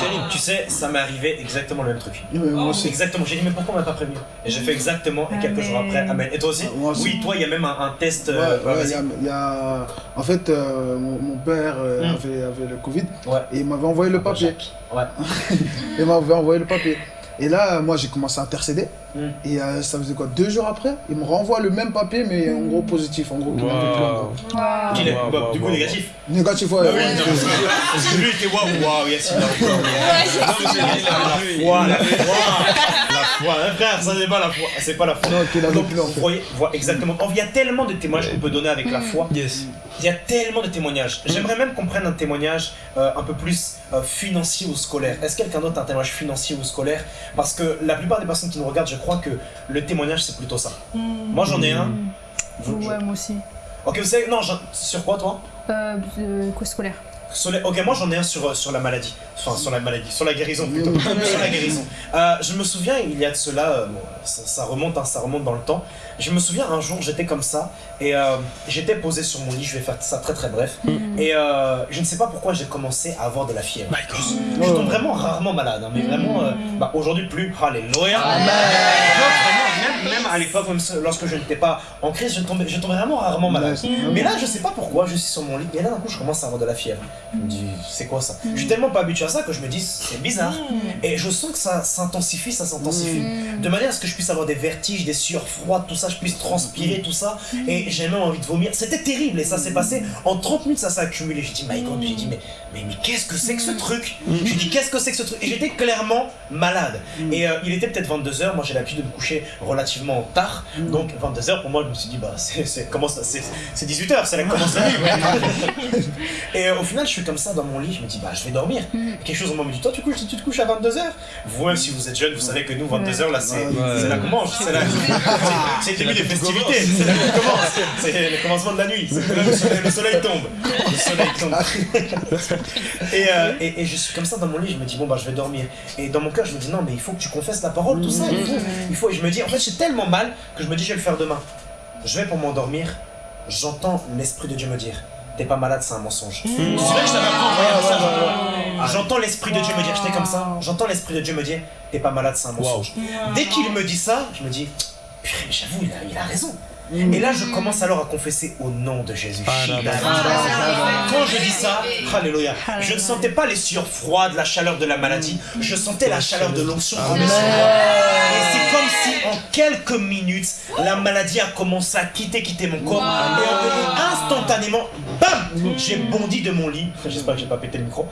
terrible. Tu sais, ça m'est arrivé exactement le même truc. Ouais, moi aussi. Exactement. J'ai dit, mais pourquoi on m'a pas prévenu? Et j'ai fait exactement, et quelques Amen. jours après, Amen. Et toi aussi? Moi aussi. Oui, toi, il y a même un, un test. Ouais, euh, ouais, y a, il y a- En fait, euh, mon, mon père euh, Mm. avait, avait le Covid Ouais. et il m'avait envoyé le papier. Ouais. Il m'avait envoyé le papier. Et là, euh, moi, j'ai commencé à intercéder. Mm. Et euh, ça faisait quoi Deux jours après, il me renvoie le même papier, mais en gros positif. En gros, plus. Wow. Qu'il est- Wow, bah, wow, du coup, négatif. Négatif, ouais. Bah oui, ouais. lui, il était waouh, waouh. La foi, hein, frère, ça n'est pas la foi, c'est pas la foi. Non, Donc, plus en vous voyez, voilà, exactement. Or, Il y a tellement de témoignages qu'on peut donner avec la foi. Yes. Il y a tellement de témoignages. J'aimerais même qu'on prenne un témoignage euh, un peu plus euh, financier ou scolaire. Est-ce que quelqu'un d'autre a un témoignage financier ou scolaire? Parce que la plupart des personnes qui nous regardent, je crois que le témoignage, c'est plutôt ça. Moi, j'en ai un. Vous- je- Ouais, moi aussi. Ok, vous savez, non, sur quoi, toi? Euh, euh, quoi scolaire? Sur les- Ok, moi j'en ai un sur, euh, sur la maladie. Enfin, sur la maladie, sur la guérison plutôt. Sur la guérison. Euh, je me souviens, il y a de cela, euh, bon, ça, ça remonte, hein, ça remonte dans le temps. Je me souviens un jour, j'étais comme ça et euh, j'étais posé sur mon lit. Je vais faire ça très très bref. Et euh, je ne sais pas pourquoi j'ai commencé à avoir de la fièvre. Je tombe vraiment rarement malade, hein, mais vraiment, euh, bah, aujourd'hui plus. Alléluia. Donc, vraiment, même, même à l'époque, même lorsque je n'étais pas en crise, je tombais, je tombais vraiment rarement malade. Mais là, je sais pas pourquoi, je suis sur mon lit, et là d'un coup, je commence à avoir de la fièvre. Je me dis, c'est quoi ça? Je suis tellement pas habitué à ça que je me dis, c'est bizarre. Et je sens que ça s'intensifie, ça s'intensifie. De manière à ce que je puisse avoir des vertiges, des sueurs froides, tout ça, je puisse transpirer, tout ça. Et j'ai même envie de vomir. C'était terrible, et ça s'est passé en 30 minutes, ça s'est accumulé. J'ai dit, my god, j'ai dit, mais, mais, mais qu'est-ce que c'est que ce truc? J'ai dit, qu'est-ce que c'est que ce truc? Et j'étais clairement malade. Et euh, il était peut-être 22h, moi j'ai l'habitude de me coucher relativement tard. Donc 22h pour moi, je me suis dit, bah c'est c'est- comment ça C'est c'est 18h, c'est que commence la nuit. Et euh, au final, je suis comme ça dans mon lit, je me dis, bah je vais dormir. Et quelque chose au moment me dit, toi tu, couches, tu te couches à 22h Vous-même, si vous êtes jeune, vous savez que nous, 22h là, c'est Ouais. là qu'on mange. C'est là- c'est- c'est le début des festivités. C'est là qu'on commence. C'est le commencement de la nuit. Là le soleil, le soleil tombe. Le soleil tombe. Et, euh, et, et je suis comme ça dans mon lit, je me dis bon bah je vais dormir. Et dans mon cœur je me dis non mais il faut que tu confesses la parole, tout ça, il faut, il faut. Et je me dis en fait j'ai tellement mal que je me dis je vais le faire demain. Je vais pour m'endormir, j'entends l'Esprit de Dieu me dire t'es pas malade c'est un mensonge. Te souviens que je t'avais appris un message J'entends l'Esprit de Dieu me dire, j'étais comme ça, j'entends l'Esprit de Dieu me dire t'es pas malade c'est un mensonge. Dès qu'il me dit ça, je me dis purée mais j'avoue il a, il a raison. Et là, je commence alors à confesser au nom de Jésus. Ah, là, là. Quand je dis ça, alléluia, je ne sentais pas les sueurs froides, la chaleur de la maladie, je sentais la chaleur de l'onction tomber sur moi. Et c'est comme si en quelques minutes, la maladie a commencé à quitter, quitter mon corps. Et en- instantanément, bam, j'ai bondi de mon lit. J'espère que j'ai pas pété le micro.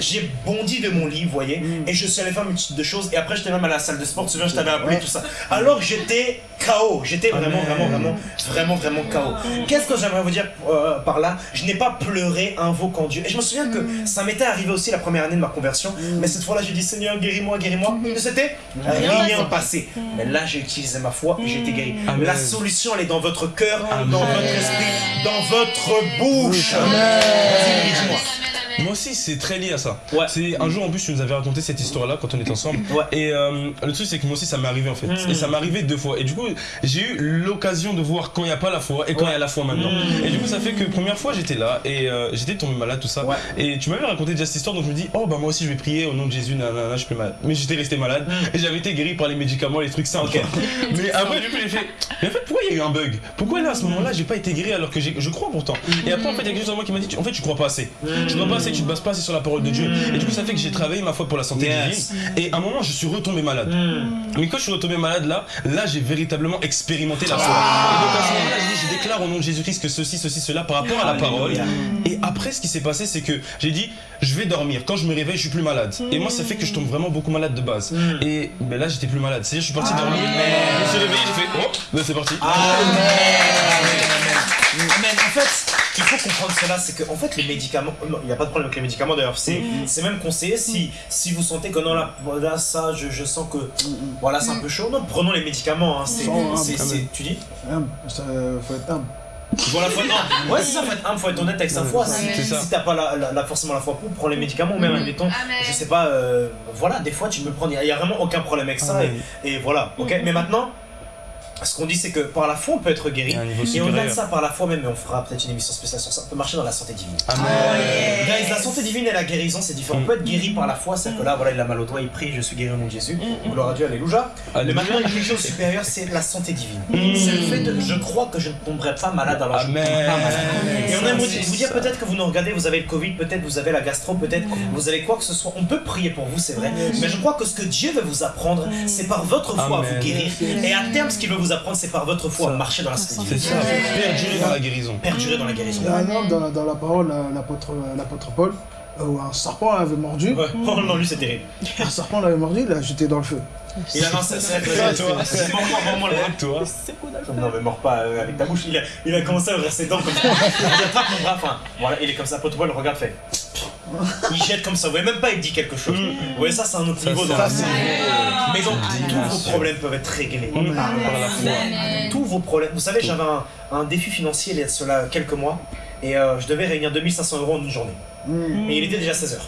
J'ai- bondi de mon lit, vous voyez, et je suis allé faire une multitude de choses. Et après, j'étais même à la salle de sport, tu te souviens, je t'avais appelé tout ça. Alors que j'étais KO, j'étais vraiment, vraiment, vraiment, vraiment, vraiment KO. Qu'est-ce que j'aimerais vous dire euh, par là? Je n'ai pas pleuré, invoquant Dieu. Et je me souviens que ça m'était arrivé aussi la première année de ma conversion, mais cette fois-là, j'ai dit Seigneur, guéris-moi, guéris-moi. Et c'était rien passé. Mais là, j'ai utilisé ma foi et j'ai été guéri. La solution, elle est dans votre cœur, dans votre esprit, dans votre bouche. Moi aussi, c'est très lié à ça. Ouais. C'est un jour en plus, tu nous avais raconté cette histoire-là quand on était ensemble. Ouais. Et euh, le truc, c'est que moi aussi, ça m'est arrivé en fait. Mm. Et ça m'est arrivé deux fois. Et du coup, j'ai eu l'occasion de voir quand il n'y a pas la foi et quand il y a la foi maintenant. Mm. Et du coup, ça fait que première fois, j'étais là et euh, j'étais tombé malade, tout ça. Ouais. Et tu m'avais raconté déjà cette histoire, donc je me dis, oh bah moi aussi, je vais prier au nom de Jésus, nanana, je suis plus malade. Mais j'étais resté malade et j'avais été guéri par les médicaments, les trucs simples. Mm. Ok. Mais après, du coup, j'ai fait, mais en fait, pourquoi il y a eu un bug? Pourquoi là, à ce moment-là, j'ai pas été guéri alors que je crois pourtant? Et après, en fait, il y a quelque chose en moi qui m'a dit, en fait, tu crois pas assez. Tu crois pas assez, tu te bases pas assez sur la parole de Dieu. Et du coup, ça fait que j'ai travaillé ma foi pour la santé Yes. divine. Et à un moment, je suis retombé malade. Mais quand je suis retombé malade là, là, j'ai véritablement expérimenté la foi. Et donc à ce moment-là, je dis, je déclare au nom de Jésus-Christ que ceci, ceci, cela par rapport à la parole. Et après, ce qui s'est passé, c'est que j'ai dit, je vais dormir. Quand je me réveille, je suis plus malade. Et moi, ça fait que je tombe vraiment beaucoup malade de base. Et ben là, j'étais plus malade. C'est-à-dire, je suis parti dormir. Je me suis réveillé, j'ai fait, oh, ben, c'est parti. Amen. En fait, il faut comprendre cela, c'est que en fait les médicaments, non, il n'y a pas de problème avec les médicaments d'ailleurs, c'est c'est même conseillé si si vous sentez que non là, là ça je, je sens que voilà c'est un peu chaud, non prenons les médicaments, hein, c'est tu dis? Ça, faut être humble. voilà faut être ouais c'est ça faut être humble, faut être honnête avec sa foi, si, si t'as pas la, la- la- forcément la foi pour prends les médicaments ou même admettons, Amen. je sais pas, euh, voilà des fois tu me prends, il n'y a, vraiment aucun problème avec ça et, Amen. et voilà, ok, mais maintenant ce qu'on dit c'est que par la foi on peut être guéri et au-delà de ça par la foi même, et on fera peut-être une émission spéciale sur ça, on peut marcher dans la santé divine. Amen. Guys, la santé divine et la guérison, c'est différent. On peut être guéri par la foi, c'est-à-dire que là, voilà, il a mal au doigt, il prie, je suis guéri au nom de Jésus. Gloire à Dieu, alléluia. Mais maintenant, quelque chose de supérieur, c'est la santé divine. C'est le fait de, je crois que je ne tomberai pas malade, alors je ne Amen. pas malade. Et on aime vous, dire peut-être que vous nous regardez, vous avez le Covid, peut-être vous avez la gastro, peut-être vous avez quoi que ce soit. On peut prier pour vous, c'est vrai. Mais je crois que ce que Dieu veut vous apprendre, c'est par votre foi à Amen. vous guérir. Et à terme, ce qu'il veut vous apprendre, c'est par votre foi à marcher dans la santé C'est ça, perdurer dans la guérison. Perdurer dans la guérison. Il y a un homme dans, dans la parole, euh, l'apôtre l'apôtre Paul, euh, où un serpent l'avait mordu. Ouais. Oh non, lui, c'est terrible. Un serpent l'avait mordu, il l'a jeté dans le feu. Il a lancé, c'est Toi, toi. c'est mort, mort, mort, mort, Toi. Non mais mors pas euh, avec ta bouche, il a, il a commencé à ouvrir ses dents comme ça. Il attrape mon bras, enfin, voilà, il est comme ça, Pote le regarde, fait. Il jette comme ça, vous voyez même pas il dit quelque chose. Vous voyez ça c'est un autre Ça, niveau dans la Mais donc tous vos problèmes peuvent être réglés par, par la foi. Tous vos problèmes. Vous savez j'avais un, un défi financier il y a cela quelques mois et euh, je devais réunir 2500 euros en une journée. Mm. Et il était déjà 16h.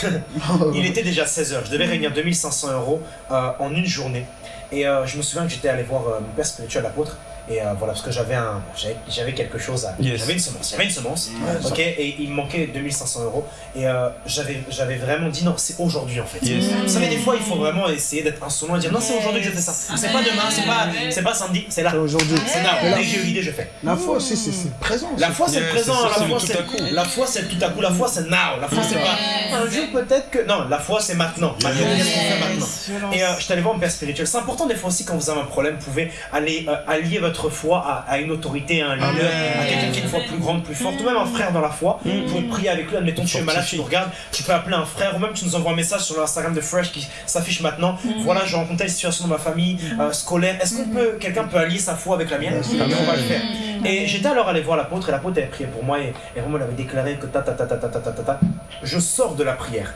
Il était déjà 16h. Je devais réunir 2500 euros euh, en une journée. Et euh, je me souviens que j'étais allé voir euh, mon père spirituel, l'apôtre. Et euh, voilà, parce que j'avais un, j'avais- j'avais quelque chose à, Yes. j'avais une semence, j'avais une semence, Ouais, ok, et il me manquait 2500 euros. Et euh, j'avais, j'avais vraiment dit non, c'est aujourd'hui en fait. Yes. Vous savez, des fois, il faut vraiment essayer d'être insolent et dire non, c'est aujourd'hui que je fais ça. C'est pas demain, c'est pas, c'est pas samedi, c'est là. C'est aujourd'hui. C'est là. Dès que j'ai eu l'idée, je fais. La foi aussi, c'est c'est présent. La foi c'est présent, c'est- la c'est foi le tout c'est à coup. la foi c'est le tout à coup, la foi c'est now, la foi c'est pas un jour peut-être que non, la foi c'est maintenant. Maintenant. Et euh, je t'allais voir mon père spirituel. C'est important des fois aussi quand vous avez un problème, vous pouvez aller allier votre foi à, à une autorité, à un leader, à quelqu'un qui a une foi plus grande, plus forte, ou même un frère dans la foi. Vous pouvez prier avec lui. Admettons tu es malade, tu nous regardes, tu peux appeler un frère, ou même tu nous envoies un message sur l'Instagram de Fresh qui s'affiche maintenant. Voilà, j'ai rencontré une situation dans ma famille euh, scolaire. Est-ce qu'on peut, quelqu'un peut allier sa foi avec la mienne Et on va le faire. Et j'étais alors allé voir l'apôtre et l'apôtre avait prié pour moi et, et vraiment elle avait déclaré que ta ta ta ta ta ta ta ta ta. Je sors de la prière.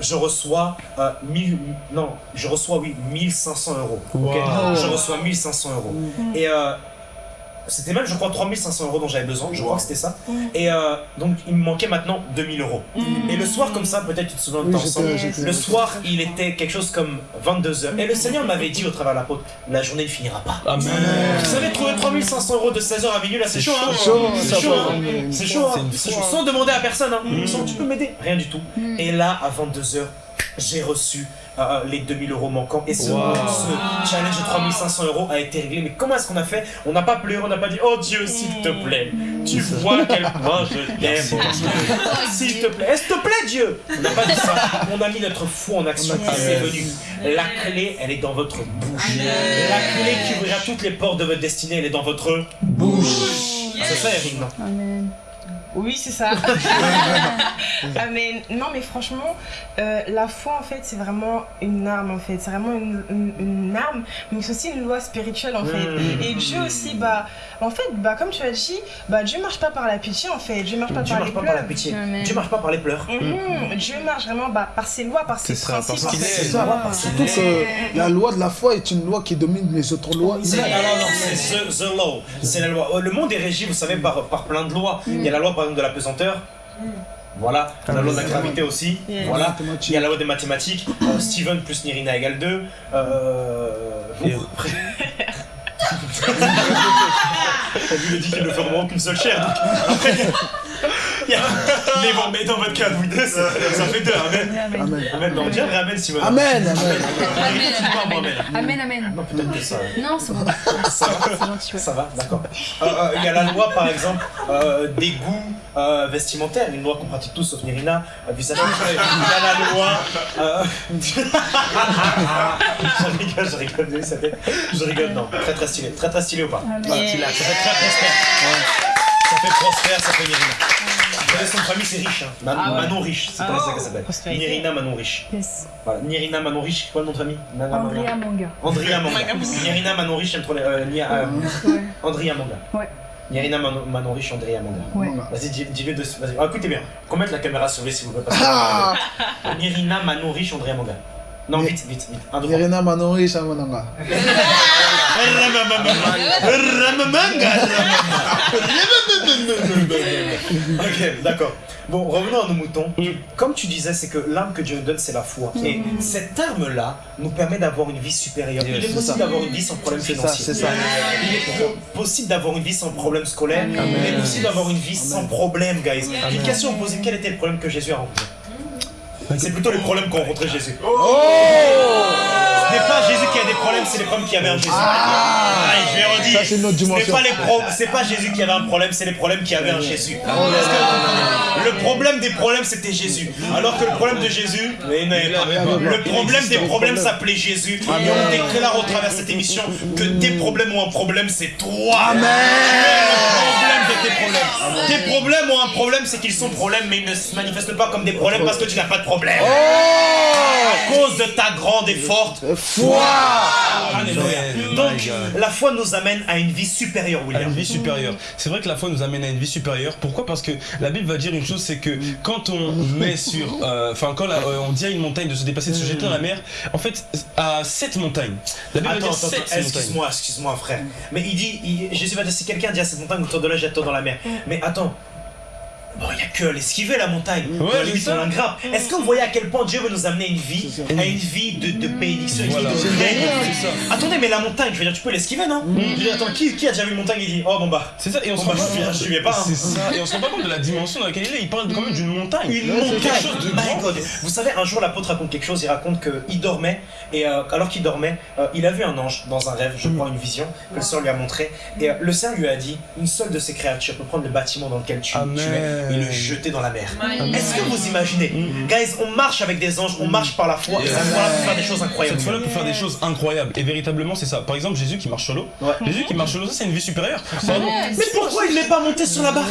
Je reçois euh, 1000, non, je reçois oui 1500 euros. Wow. Je reçois 1500 euros. Et euh, c'était même, je crois, 3500 euros dont j'avais besoin. Je crois que c'était ça. Et euh, donc il me manquait maintenant 2000 euros. Et le soir comme ça, peut-être tu te souviens de Oui, temps Le soir, il était quelque chose comme 22h. Et le Seigneur m'avait dit au travers de l'apôtre, la journée ne finira pas. Amen. Vous savez, trouver 3500 euros de 16h à minuit, là, c'est chaud, hein chaud, C'est chaud, hein. C'est chaud, hein. C'est une C'est chaud. Sans demander à personne, hein. Sans, tu peux m'aider Rien du tout. Et là, à 22h, j'ai reçu euh, les 2000 euros manquants. Et ce, Wow. ce challenge de 3500 euros a été réglé. Mais comment est-ce qu'on a fait? On n'a pas pleuré, on n'a pas dit Oh Dieu, s'il te plaît, tu vois à quel point je t'aime. S'il te plaît, est-ce te plaît Dieu? On n'a pas dit ça. On a mis notre foi en action. Et c'est venu. La clé, elle est dans votre bouche. La clé qui ouvrira toutes les portes de votre destinée, elle est dans votre bouche. C'est ça, Eric, non? Amen. Oui, c'est ça. ah, mais non, mais franchement, euh, la foi, en fait, c'est vraiment une arme, en fait. C'est vraiment une, une- une arme, mais c'est aussi une loi spirituelle, en fait. Mm. Et Dieu aussi, bah, en fait, bah, comme tu as dit, bah, Dieu marche pas par la pitié, en fait. Dieu marche pas Dieu par marche les pas par la pleurs. pitié. Amen. Dieu marche pas par les pleurs. Mhm. Dieu marche vraiment bah, par ses lois, par ses C'est ça, principes. parce en qu'il fait. est- C'est ça. Surtout que la loi de la foi est une loi qui domine les autres lois. C'est non, non, non, c'est the, the law. C'est la loi. Euh, Le monde est régi, vous savez, par, par plein de lois. Il y a la loi, par exemple, de la pesanteur. Voilà. La loi de la gravité aussi. Yes. Voilà. Il y a la loi des mathématiques. Euh, Steven plus Nirina égale 2. Euh... Et- T'as vu, a dit qu'il ne vraiment qu'une seule chair. Donc, après. Mais bon, mais dans votre cas, vous deux, ça, ça fait deux. Amen. Amen. Amen. Amen. Non, bien, amen, Steven. Amen, amen. Amen. Amen. Amen, amen. Non, peut-être que ça. Non, c'est bon. Ça va. Ça va, d'accord. Euh, euh, Il y a la loi, par exemple, euh, des goûts vestimentaires, une loi qu'on pratique tous, sauf Nirina. Il y a la loi. je rigole, je rigole, vous avez vu sa tête Je rigole, non. Très très stylé. Très très stylé ou pas? Stylé. Ça fait prospère. Ça fait Nirina. Son famille c'est riche. Hein. Man- Ah ouais. Manon riche, c'est comme ça qu'elle s'appelle. Nirina Manon riche. Yes. Voilà, Nirina Manon riche, c'est quoi le nom de famille? Nana Manon- Andrea Manga. Andrea Manga. Nirina Manon riche, j'aime trop les. Euh, Nia- euh, Ouais. Andrea Manga. Ouais. Nirina Manon, Manon riche, Andrea Manga. Ouais. Vas-y, dis- dis-le de Vas-y, Ah, écoutez bien. Qu'on mette la caméra sur lui, s'il vous plaît. parce que- Ah Nirina Manon riche, Andrea Manga. Non, vite, vite, vite. Un. Irina Manori Shamananga. Ok, d'accord. Bon, revenons à nos moutons. Comme tu disais, c'est que l'arme que Dieu nous donne, c'est la foi. Et cette arme-là nous permet d'avoir une vie supérieure. Il est possible d'avoir une vie sans problème C'est ça, financier. c'est ça. Il est po- possible d'avoir une vie sans problème scolaire. Il est possible d'avoir une vie sans problème, guys. Une question posée quel était le problème que Jésus a rencontré? C'est plutôt les problèmes qu'ont rencontré Jésus. Ce n'est pas Jésus qui a des problèmes, c'est les problèmes qu'il y avait en Jésus. Ah, je vais redire. Ça, c'est Ce n'est pas les pro- c'est pas Jésus qui avait un problème, c'est les problèmes qu'il y avait en Jésus. Que le problème des problèmes c'était Jésus. Alors que le problème de Jésus. Le problème des problèmes s'appelait Jésus. Et on déclare au travers de cette émission que tes problèmes ont un problème, c'est toi. Amen. problème de tes problèmes. Tes problèmes ont un problème, c'est qu'ils sont problèmes, mais ils ne se manifestent pas comme des problèmes parce que tu n'as pas de problème. À cause de ta grande et forte Foi Alléluia. Amen. Donc, la foi nous amène à une vie supérieure, à William. une vie supérieure. C'est vrai que la foi nous amène à une vie supérieure. Pourquoi? Parce que la Bible va dire une chose, c'est que quand on met sur, euh, enfin quand la- euh, on dit à une montagne de se dépasser, de se jeter dans la mer, en fait à sept montagnes. La Bible Attends, va dire attends, excuse-moi, excuse-moi, frère. Mais il dit, il- Jésus va dire, si quelqu'un dit à cette montagne autour de là, jette-toi dans la mer. Mais attends, bon, il n'y a que l'esquiver la montagne. Ouais, on la grappe. Est-ce que vous voyez à quel point Dieu veut nous amener une vie, à une vie de, de bénédiction, une Voilà. Attendez, mais la montagne, je veux dire, tu peux l'esquiver, non Je veux dire, attends, qui, qui a déjà vu une montagne et dit, oh bon bah, C'est ça, et on se rend bah, pas je suis- je suis pas, hein. C'est ça, et on se rend pas compte de la dimension dans laquelle il est. Il parle quand même d'une montagne. Une Ouais, montagne, quelque chose de my grand. God. Vous savez, un jour l'apôtre raconte quelque chose, il raconte qu'il dormait, et euh, alors qu'il dormait, euh, il a vu un ange dans un rêve, je crois une vision, que le Seigneur lui a montré, et euh, le Seigneur lui a dit, une seule de ces créatures peut prendre le bâtiment dans lequel tu es et le jeter dans la mer. Est-ce que vous imaginez Guys, on marche avec des anges, on marche par la foi, et foi-là peut faire des choses incroyables. Cette fois-là peut faire des choses incroyables et véritablement c'est ça. Par exemple Jésus qui marche sur l'eau. Jésus qui marche sur l'eau, ça c'est une vie supérieure. Mais pourquoi il n'est pas monté sur la barque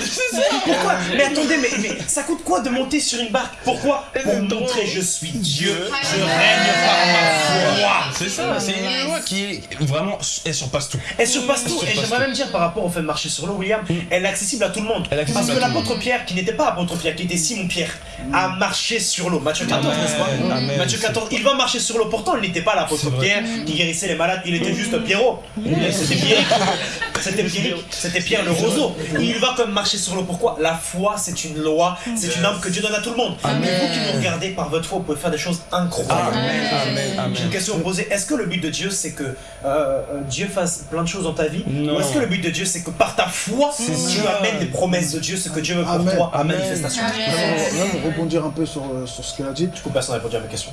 Pourquoi Mais attendez, mais, ça coûte quoi de monter sur une barque Pourquoi Pour montrer je suis Dieu, je règne par ma foi. C'est ça, c'est une loi qui est vraiment, elle surpasse tout. Elle surpasse tout. Et j'aimerais même dire par rapport au fait de marcher sur l'eau, William, elle est accessible à tout le monde. Parce que l'apôtre Pierre, qui n'était pas apôtre Pierre, qui était Simon Pierre, a marché sur l'eau. Matthieu 14, n'est-ce pas Matthieu 14, il va marcher sur l'eau. Pourtant, il n'était pas l'apôtre Pierre qui guérissait les malades, il était juste Pierrot. C'était Pierre, c'était Pierre, c'était Pierre le roseau. Il va comme marcher sur l'eau. Pourquoi? La foi, c'est une loi, c'est une arme que Dieu donne à tout le monde. Mais vous qui nous regardez par votre foi, vous pouvez faire des choses incroyables. J'ai une question à vous poser. Est-ce que le but de Dieu, c'est que euh, euh, Dieu fasse plein de choses dans ta vie? Ou est-ce que le but de Dieu, c'est que par ta foi, tu amènes les promesses de Dieu, ce que Dieu veut pour 3 à manifestation. Là, pour rebondir un peu sur, sur ce qu'elle a dit. Du coup, personne n'a répondu à ma question.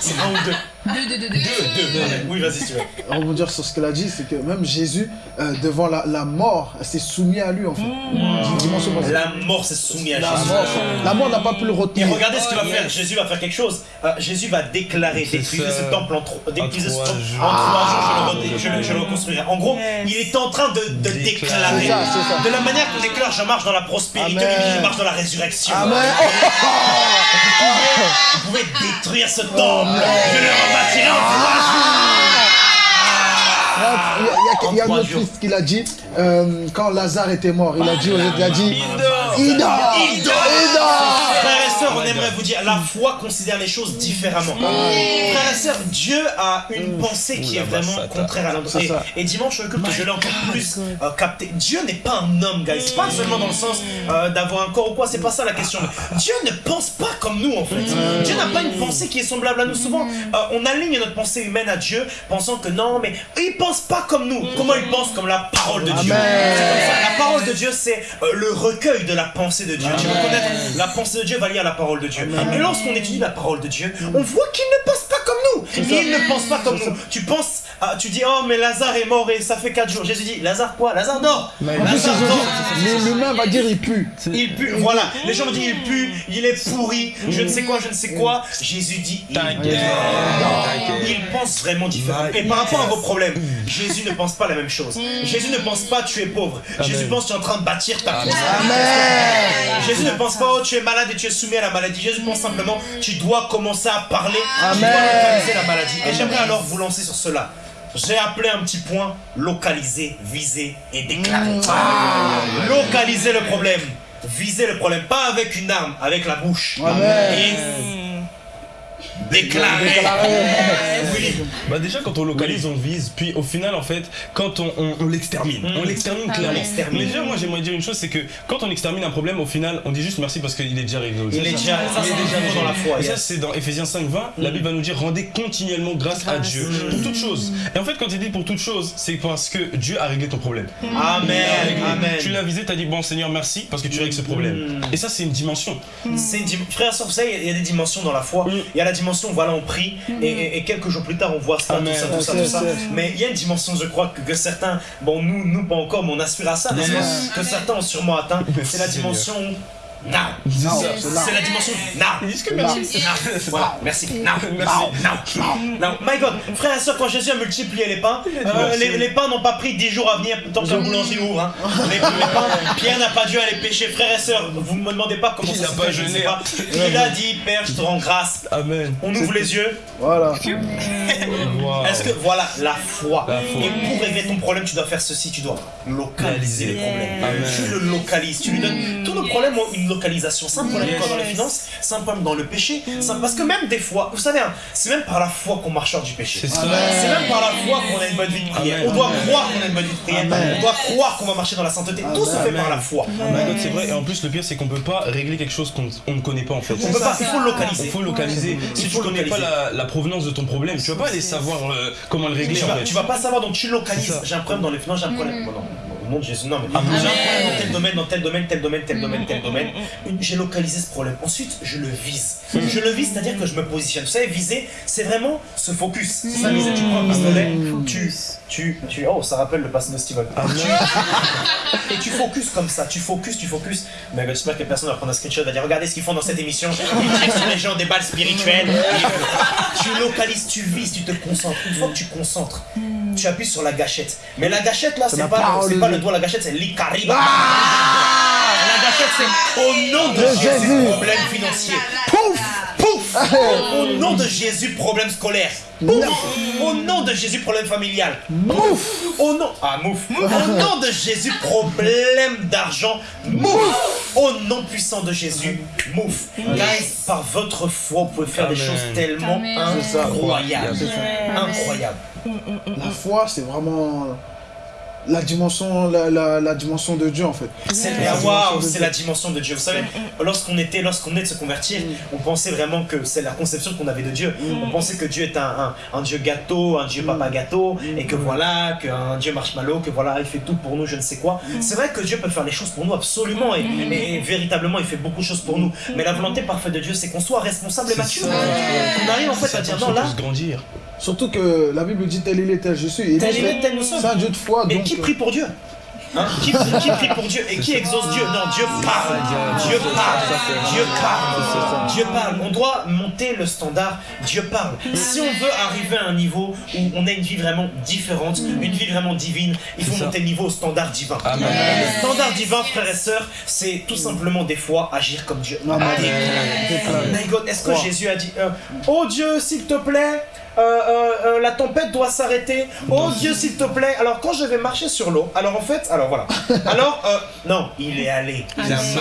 C'est un ou deux. Deux, deux, deux, deux. Deux, deux. Oui, vas-y, si tu veux. rebondir sur ce qu'elle a dit, c'est que même Jésus, euh, devant la, la mort, s'est soumis à lui en fait. Que La mort s'est soumise à la Jésus. mort, la mort n'a pas pu le Et retenir. regardez ce qu'il va Oh, faire. yes. Jésus va faire quelque chose. Euh, Jésus va déclarer, ça. ce temple en, tro- trois jours. en trois jours. Je le, re- je le- je le reconstruirai. En gros, Yes. il est en train de, de Déclarer. ça. De la manière qu'on déclare, je marche dans la prospérité, Amen. je marche dans la résurrection. Amen. Vous pouvez détruire ce temple. Je le rebâtirai en trois jours. Il y a, il y a- il y a En trois notre jours. fils qui l'a dit euh, quand Lazare était mort. Il a dit, il a dit. Frères et sœurs, on aimerait vous dire, la foi considère les choses différemment. Frères et sœurs, Dieu a une pensée qui Ouh, est la vraiment contraire à l'homme. C'est Et, dimanche, je l'ai encore plus euh, capté. Dieu n'est pas un homme, guys. Pas seulement dans le sens euh, d'avoir un corps ou quoi, c'est pas ça la question. Dieu ne pense pas comme nous, en fait. Dieu n'a pas une pensée qui est semblable à nous. Souvent, euh, on aligne notre pensée humaine à Dieu, pensant que non, mais il pense pas comme nous. Comment il pense Comme la parole de Dieu? La parole de Dieu, c'est euh, le recueil de la pensée de Dieu. Tu veux connaître la pensée de Dieu, va lire la parole de Dieu. Et lorsqu'on étudie la parole de Dieu, on voit qu'il ne pense pas comme nous. Il ne pense pas comme nous. Tu penses, ah, tu dis, oh, mais Lazare est mort et ça fait 4 jours. Jésus dit, Lazare quoi? Lazare dort. Lazare dort. l'humain va dire il pue. Il pue, voilà. Les gens me disent, il pue, il est pourri, je ne sais quoi, je ne sais quoi. Jésus dit, il. Il pense vraiment différemment. Et par rapport à vos problèmes, Jésus ne pense pas la même chose. Jésus ne pense pas tu es pauvre. Jésus pense tu es en train de bâtir ta maison. Amen. Jésus ne pense pas oh, tu es malade et tu es soumis à la maladie. Jésus pense simplement tu dois commencer à parler, tu Amen. dois localiser la maladie. Et j'aimerais alors vous lancer sur cela. J'ai appelé un petit point localiser, viser et déclarer. Localiser le problème, viser le problème, pas avec une arme, avec la bouche. Amen. Et déclarer. Willy. Bah déjà quand on localise on vise puis au final en fait quand on, on- on l'extermine Mm. on l'extermine Ah clairement ouais. l'extermine. mais déjà moi j'aimerais dire une chose c'est que quand on extermine un problème au final on dit juste merci parce qu'il est déjà réglé Il est déjà, ça Il c'est est déjà dans la foi. Et ça, c'est dans Ephésiens 5, 20. La Bible va nous dire rendez continuellement grâce à Dieu pour toutes choses. Et en fait, quand il dit pour toutes choses, c'est parce que Dieu a réglé ton problème. Amen, amen. Tu l'as visé, t'as dit bon Seigneur, merci parce que tu règles ce problème. Et ça, c'est une dimension. C'est une dim- Frère, sur ça, il y a des dimensions dans la foi. Mm. Il y a la dimension, voilà, on prie, et, et- et quelques jours plus tard, on voit ça, Amen. tout ça, tout ça, tout ça. Mais il y a une dimension, je crois, que, que certains, bon, nous, nous pas encore, mais on aspire à ça. Que certains ont sûrement atteint. C'est la dimension now. C'est la dimension now. Ils disent que merci. Voilà, merci. Now, Merci. now, now, now. My God, frère et soeur, quand Jésus a multiplié les pains, euh, les, les pains n'ont pas pris 10 jours à venir tant que la boulangerie ouvre. Hein. Les, les pains, Pierre n'a pas dû aller pêcher. Frère et soeur, vous me demandez pas comment Il ça a se pas fait, je ne jeûné. sais pas. Il a dit, Père, je te rends grâce. Amen. On ouvre les yeux. Voilà. Wow. Est-ce que voilà la foi. La foi. Et pour régler ton problème, tu dois faire ceci. Tu dois localiser les problèmes. Amen. Tu le localises. Tu lui donnes tous un problème ou une localisation, c'est un problème Yes. quoi, dans les finances, c'est un problème dans le péché. un- Parce que même des fois, vous savez, hein, c'est même par la foi qu'on marche hors du péché. C'est même par la foi qu'on a une bonne vie de prière. Amen. On doit croire qu'on a une bonne vie de prière. Amen. On doit croire qu'on va marcher dans la sainteté. Tout se fait Amen. par la foi. Oh c'est vrai. Et en plus, le pire, c'est qu'on peut pas régler quelque chose qu'on on ne connaît pas en fait. On peut pas, il faut le Il localiser. faut localiser. Si tu faut connais pas localiser. la, la provenance de ton problème, tu vas pas aller savoir euh, comment le régler Tu en vas, fait. tu vas pas savoir, donc tu localises. C'est ça. J'ai un problème dans les finances, j'ai un problème. Bon, non, au nom de Jésus, non, mais Amen. j'ai un problème dans tel domaine, dans tel domaine, tel domaine, tel domaine, tel domaine. Une- J'ai localisé ce problème. Ensuite, je le vise. Je le vise, c'est-à-dire que je me positionne. Vous savez, viser, c'est vraiment se focus. C'est ça, viser. Tu prends un pistolet, tu, tu, tu. Oh, ça rappelle le passé de Steven. Et tu focus comme ça, tu focus, tu focus. Mais j'espère que personne va prendre un screenshot, va dire regardez ce qu'ils font dans cette émission. Ils tirent sur les gens des balles spirituelles. Et tu localises, tu vises, tu te concentres. Une fois que tu concentres, tu appuies sur la gâchette. Mais la gâchette là, c'est pas, pas Dieu. Le doigt, la gâchette c'est l'icariba. la gâchette c'est au nom de, De Jésus, Jésus. problème financier. Pouf Pouf Au nom de Jésus, problème scolaire. Pouf Au nom de Jésus, problème familial. Mouf Au nom, ah mouf. Au nom de Jésus, problème d'argent. Mouf. Au nom puissant de Jésus, mouf. Guys, par votre foi, vous pouvez faire des choses tellement Amen. incroyables. C'est ça. Incroyables. La foi, c'est vraiment la dimension, la, la, la dimension de Dieu en fait. C'est la- c'est dimension de Dieu. Vous savez, lorsqu'on était, lorsqu'on est de se convertir, on pensait vraiment que c'est la conception qu'on avait de Dieu. On pensait que Dieu est un, un, un Dieu gâteau, un Dieu papa gâteau, et que voilà, qu'un Dieu marshmallow, que voilà, il fait tout pour nous, je ne sais quoi. C'est vrai que Dieu peut faire les choses pour nous absolument, et, et- et véritablement, il fait beaucoup de choses pour nous. Mais la volonté parfaite de Dieu, c'est qu'on soit responsable et mature. Qu'on arrive en fait à dire non là. grandir. Surtout que la Bible dit tel il est, tel je suis. Et Tel il est, tel nous sommes. C'est un Dieu de foi. Et donc, qui prie pour Dieu? Hein? Qui, qui prie pour Dieu? Et qui exauce Dieu? Non, Dieu parle. Dieu parle. Dieu parle. Dieu parle. On doit monter le standard. Dieu parle. Si on veut arriver à un niveau où on a une vie vraiment différente, une vie vraiment divine, il faut monter le niveau au standard divin. Amen. Le standard divin, frères et sœurs, c'est tout simplement des fois agir comme Dieu. Amen. Est-ce que Jésus a dit euh, Oh Dieu, s'il te plaît, euh, euh, euh, la tempête doit s'arrêter. Oh Dieu, s'il te plaît. Alors quand je vais marcher sur l'eau, alors en fait, alors voilà. Alors, euh, non, il est allé. Il a marché.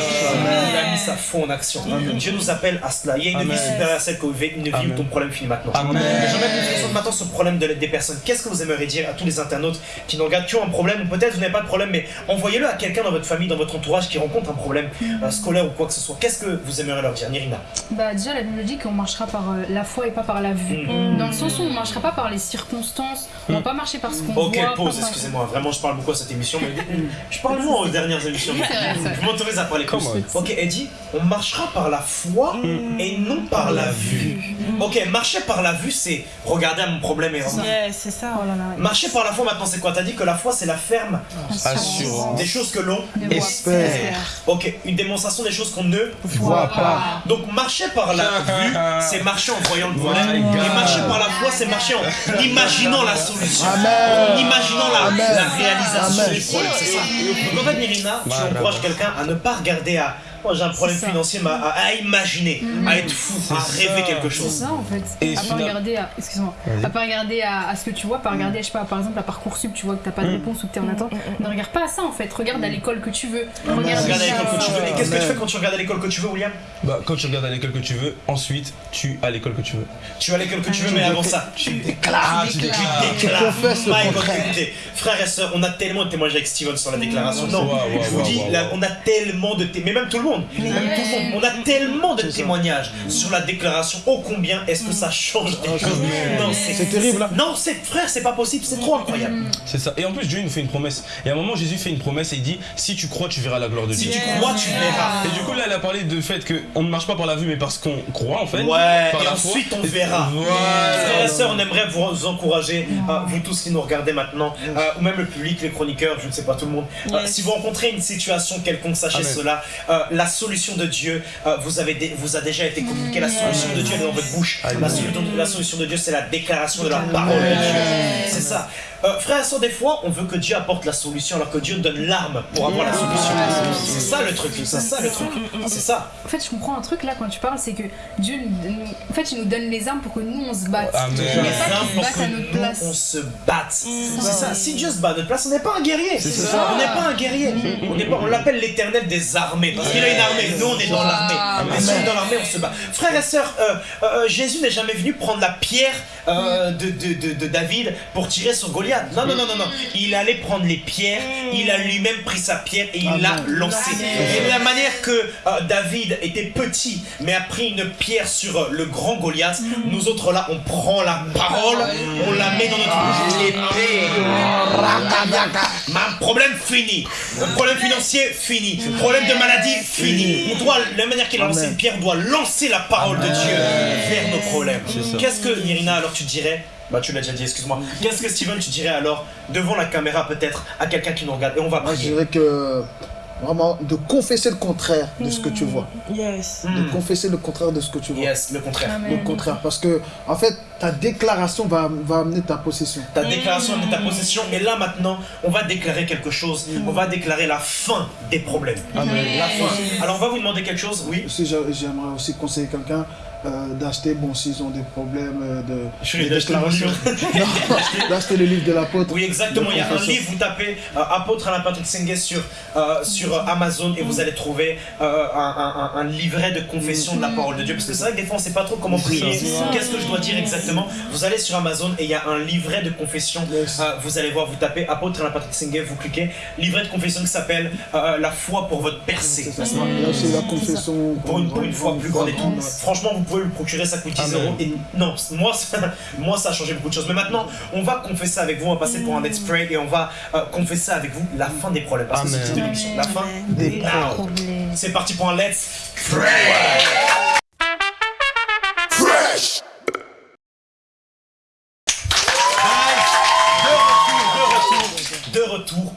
Il a mis sa foi en action. Dieu nous appelle à cela. Il y a une vie supérieure à celle que vous vivez, une vie où ton problème finit maintenant. Se concentre maintenant sur le problème de l'aide des personnes. Qu'est-ce que vous aimeriez dire à tous les internautes qui nous regardent, qui ont un problème, ou peut-être vous n'avez pas de problème, mais envoyez-le à quelqu'un dans votre famille, dans votre entourage qui rencontre un problème euh, scolaire ou quoi que ce soit. Qu'est-ce que vous aimeriez leur dire, Nirina? Bah déjà la Bible dit qu'on marchera par euh, la foi et pas par la vue. Mm. Dans le on marchera pas par les circonstances, on va pas marcher par ce qu'on Ok, voit. pause, par- excusez-moi, vraiment je parle beaucoup à cette émission, mais je parle moins aux dernières émissions. Je m'autorise à parler plus. Come Ok, Eddie, on marchera par la foi et non par la vue. Ok, marcher par la vue, c'est regarder à mon problème et Ouais, c'est ça. Oh là là. Marcher par la foi maintenant, c'est quoi? T'as dit que la foi c'est la ferme Assurance. des choses que l'on. Des voix. Espère. Ok, une démonstration des choses qu'on ne. Vois pas. Donc marcher par la vue, c'est marcher en voyant le problème. God. Et marcher par la foi, c'est marcher en imaginant la solution. Amen. En imaginant la, Amen. la réalisation Amen. du problème, c'est ça. Donc en fait, Mélina, tu encourages quelqu'un à ne pas regarder à. Moi j'ai un problème C'est ça. financier, à, à imaginer, à être fou, à C'est rêver ça. quelque C'est chose. ça en fait. Et à pas final- regarder à, excuse-moi, à pas regarder à, à ce que tu vois, pas regarder, je sais pas, par exemple à parcoursup, tu vois que t'as pas de réponse ou que t'es en attente. Ne regarde pas à ça en fait. Regarde à l'école que tu veux. Regarde Regarde à l'école que tu veux. Et qu'est-ce que tu fais quand tu regardes à l'école que tu veux, William? Bah, quand tu regardes à l'école que tu veux, ensuite tu as l'école que tu veux. Tu vas à l'école que tu veux, mais avant ça, tu Ah, tu Tu déclares. déclares. Tu écoutez, frères et sœurs, on a tellement de témoignages avec Steven sur la déclaration. Non, je vous dis, on a tellement de témoignages, mais même tout le monde, même tout le monde, on a tellement de témoignages sur la déclaration. Oh combien est-ce que ça change des choses Non, C'est terrible. Non, c'est frère, c'est pas possible, c'est trop incroyable. C'est ça. Et en plus, Dieu il nous fait une promesse. Et à un moment, Jésus fait une promesse et il dit Si tu crois, tu verras la gloire de Si Dieu. tu crois, tu verras. Et du coup, là, elle a parlé de fait qu'on ne marche pas par la vue, mais parce qu'on croit en fait. Ouais, Par et la foi. ensuite on verra. Voilà. Frères et sœurs, on aimerait vous encourager, euh, vous tous qui nous regardez maintenant, euh, ou même le public, les chroniqueurs, je ne sais pas tout le monde. Euh, si vous rencontrez une situation quelconque, sachez Amen. cela. euh, la solution de Dieu euh, vous, avez vous a déjà été communiquée. La solution de Dieu est dans votre bouche. La, solution- la solution de Dieu, c'est la déclaration de la parole de Dieu. C'est ça. Euh, frère et soeur, des fois, on veut que Dieu apporte la solution alors que Dieu donne l'arme pour avoir la solution. C'est ça le truc, c'est ça le truc. C'est ça. En fait, je comprends un truc là quand tu parles, c'est que Dieu, nous- en fait, il nous donne les armes pour que nous on se batte. Mais Les pas armes pour que nous, place. on se batte. C'est ça. Si Dieu se bat à notre place, on n'est pas un guerrier. ça. On n'est pas un guerrier. On n'est pas. On l'appelle l'éternel des armées parce qu'il a une armée. Nous, on est dans l'armée. Mais si on est dans l'armée, on se bat. Frères et sœurs, euh, euh, Jésus n'est jamais venu prendre la pierre euh, de, de, de, de David pour tirer sur Goliath. Non, non, non, non, non. Il allait prendre les pierres. Il a lui-même pris sa pierre et il l'a lancée. Et de la manière que euh, David était petit, mais a pris une pierre sur euh, le grand Goliath, nous autres là, on prend la parole, on la met dans notre épée. Ma problème fini. Problème financier fini. Problème de maladie fini. On doit, de la manière qu'il a lancé une pierre, on doit lancer la parole de Dieu vers nos problèmes. Qu'est-ce que Irina alors tu dirais? Bah tu l'as déjà dit, excuse-moi. Qu'est-ce que Steven tu dirais alors devant la caméra peut-être à quelqu'un qui nous regarde et on va Moi, je prier. dirais que vraiment de confesser le contraire de ce que tu vois. Yes. De Hmm. confesser le contraire de ce que tu vois. Yes, le contraire. Le contraire. Parce que, en fait, ta déclaration va, va amener ta possession. Ta déclaration de ta possession et là maintenant on va déclarer quelque chose. On va déclarer la fin des problèmes. La fin. Alors on va vous demander quelque chose, oui. J'a- j'aimerais aussi conseiller quelqu'un euh, d'acheter, bon, s'ils ont des problèmes euh, de, Je d'acheter le livre de l'apôtre. Oui, exactement. Il y a un confession. livre, vous tapez euh, Apôtre Alain Patrick Sengue sur, euh, sur Amazon et vous allez trouver euh, un, un- un- livret de confession de la parole de Dieu. Parce que c'est vrai que des fois on ne sait pas trop comment prier. Qu'est-ce que je dois dire exactement? Vous allez sur Amazon et il y a un livret de confession. Yes. Euh, vous allez voir, vous tapez Apôtre Alain Patrick Sengue, vous cliquez. Livret de confession qui s'appelle euh, La foi pour votre percée. C'est la confession. Pour une, pour une fois plus grande et tout. Franchement, vous pouvez le procurer, ça coûte 10 Amen. euros. Et non, moi ça, moi, ça a changé beaucoup de choses. Mais maintenant, on va confesser avec vous, on va passer pour un let's pray et on va euh, confesser avec vous la fin des problèmes. Parce que c'est le titre de l'émission. La fin Des Now. C'est parti pour un let's pray.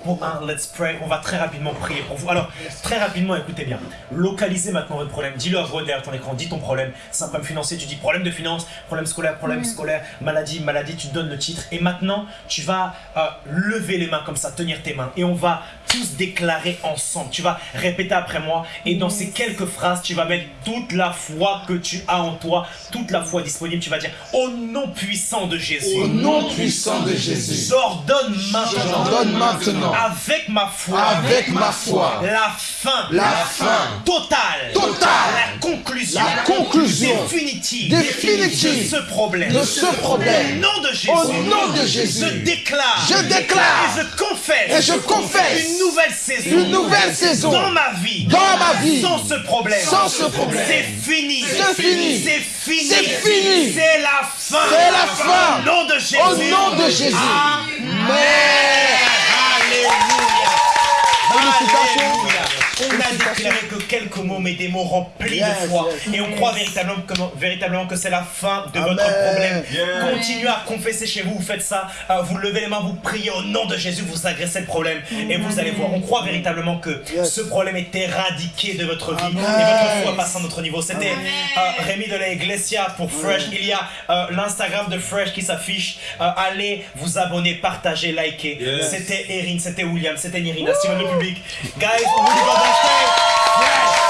Pour un Let's Pray. On va très rapidement prier pour vous. Alors, très rapidement, écoutez bien. Localisez maintenant votre problème. Dis-le à voix derrière ton écran. Dis ton problème. C'est un problème financier. Tu dis problème de finance, problème scolaire, problème scolaire, maladie, maladie. Tu donnes le titre. Et maintenant, tu vas euh, lever les mains comme ça, tenir tes mains. Et on va tous déclarer ensemble. Tu vas répéter après moi. Et dans ces quelques phrases, tu vas mettre toute la foi que tu as en toi, toute la foi disponible. Tu vas dire au nom puissant de Jésus. Au nom puissant de Jésus, J'ordonne maintenant, j'ordonne maintenant, avec ma foi, avec ma foi, la fin, la fin totale, Totale. la conclusion, La conclusion. définitive, Définitive. de ce problème. de ce problème. Au nom de Jésus, Au nom de Jésus. je déclare, Je déclare. et je confesse, Et je confesse. une nouvelle saison, Une nouvelle saison. dans ma vie, Dans ma vie. sans ce problème, Sans ce problème. c'est fini, C'est fini. c'est fini, C'est fini. c'est la fin, C'est la fin. au nom de Jésus, Au nom de Jésus. Amen. Félicitations. Alléluia. On a déclaré que quelques mots, mais des mots remplis Yes, de foi. yes. Et on croit véritablement que, véritablement que c'est la fin de Amen. votre problème. Continuez à confesser chez vous, vous faites ça. euh, vous levez les mains, vous priez au nom de Jésus, vous agressez le problème. Et vous allez voir, on croit véritablement que Yes. ce problème est éradiqué de votre vie. Amen. Et votre foi passe à un autre niveau. C'était euh, Rémi de la Iglesia pour Fresh. Il y a euh, l'Instagram de Fresh qui s'affiche. Euh, allez vous abonner, partager, liker. C'était Erin, c'était William, c'était Nirina, Steven le public. Guys, on vous dit on Fresh.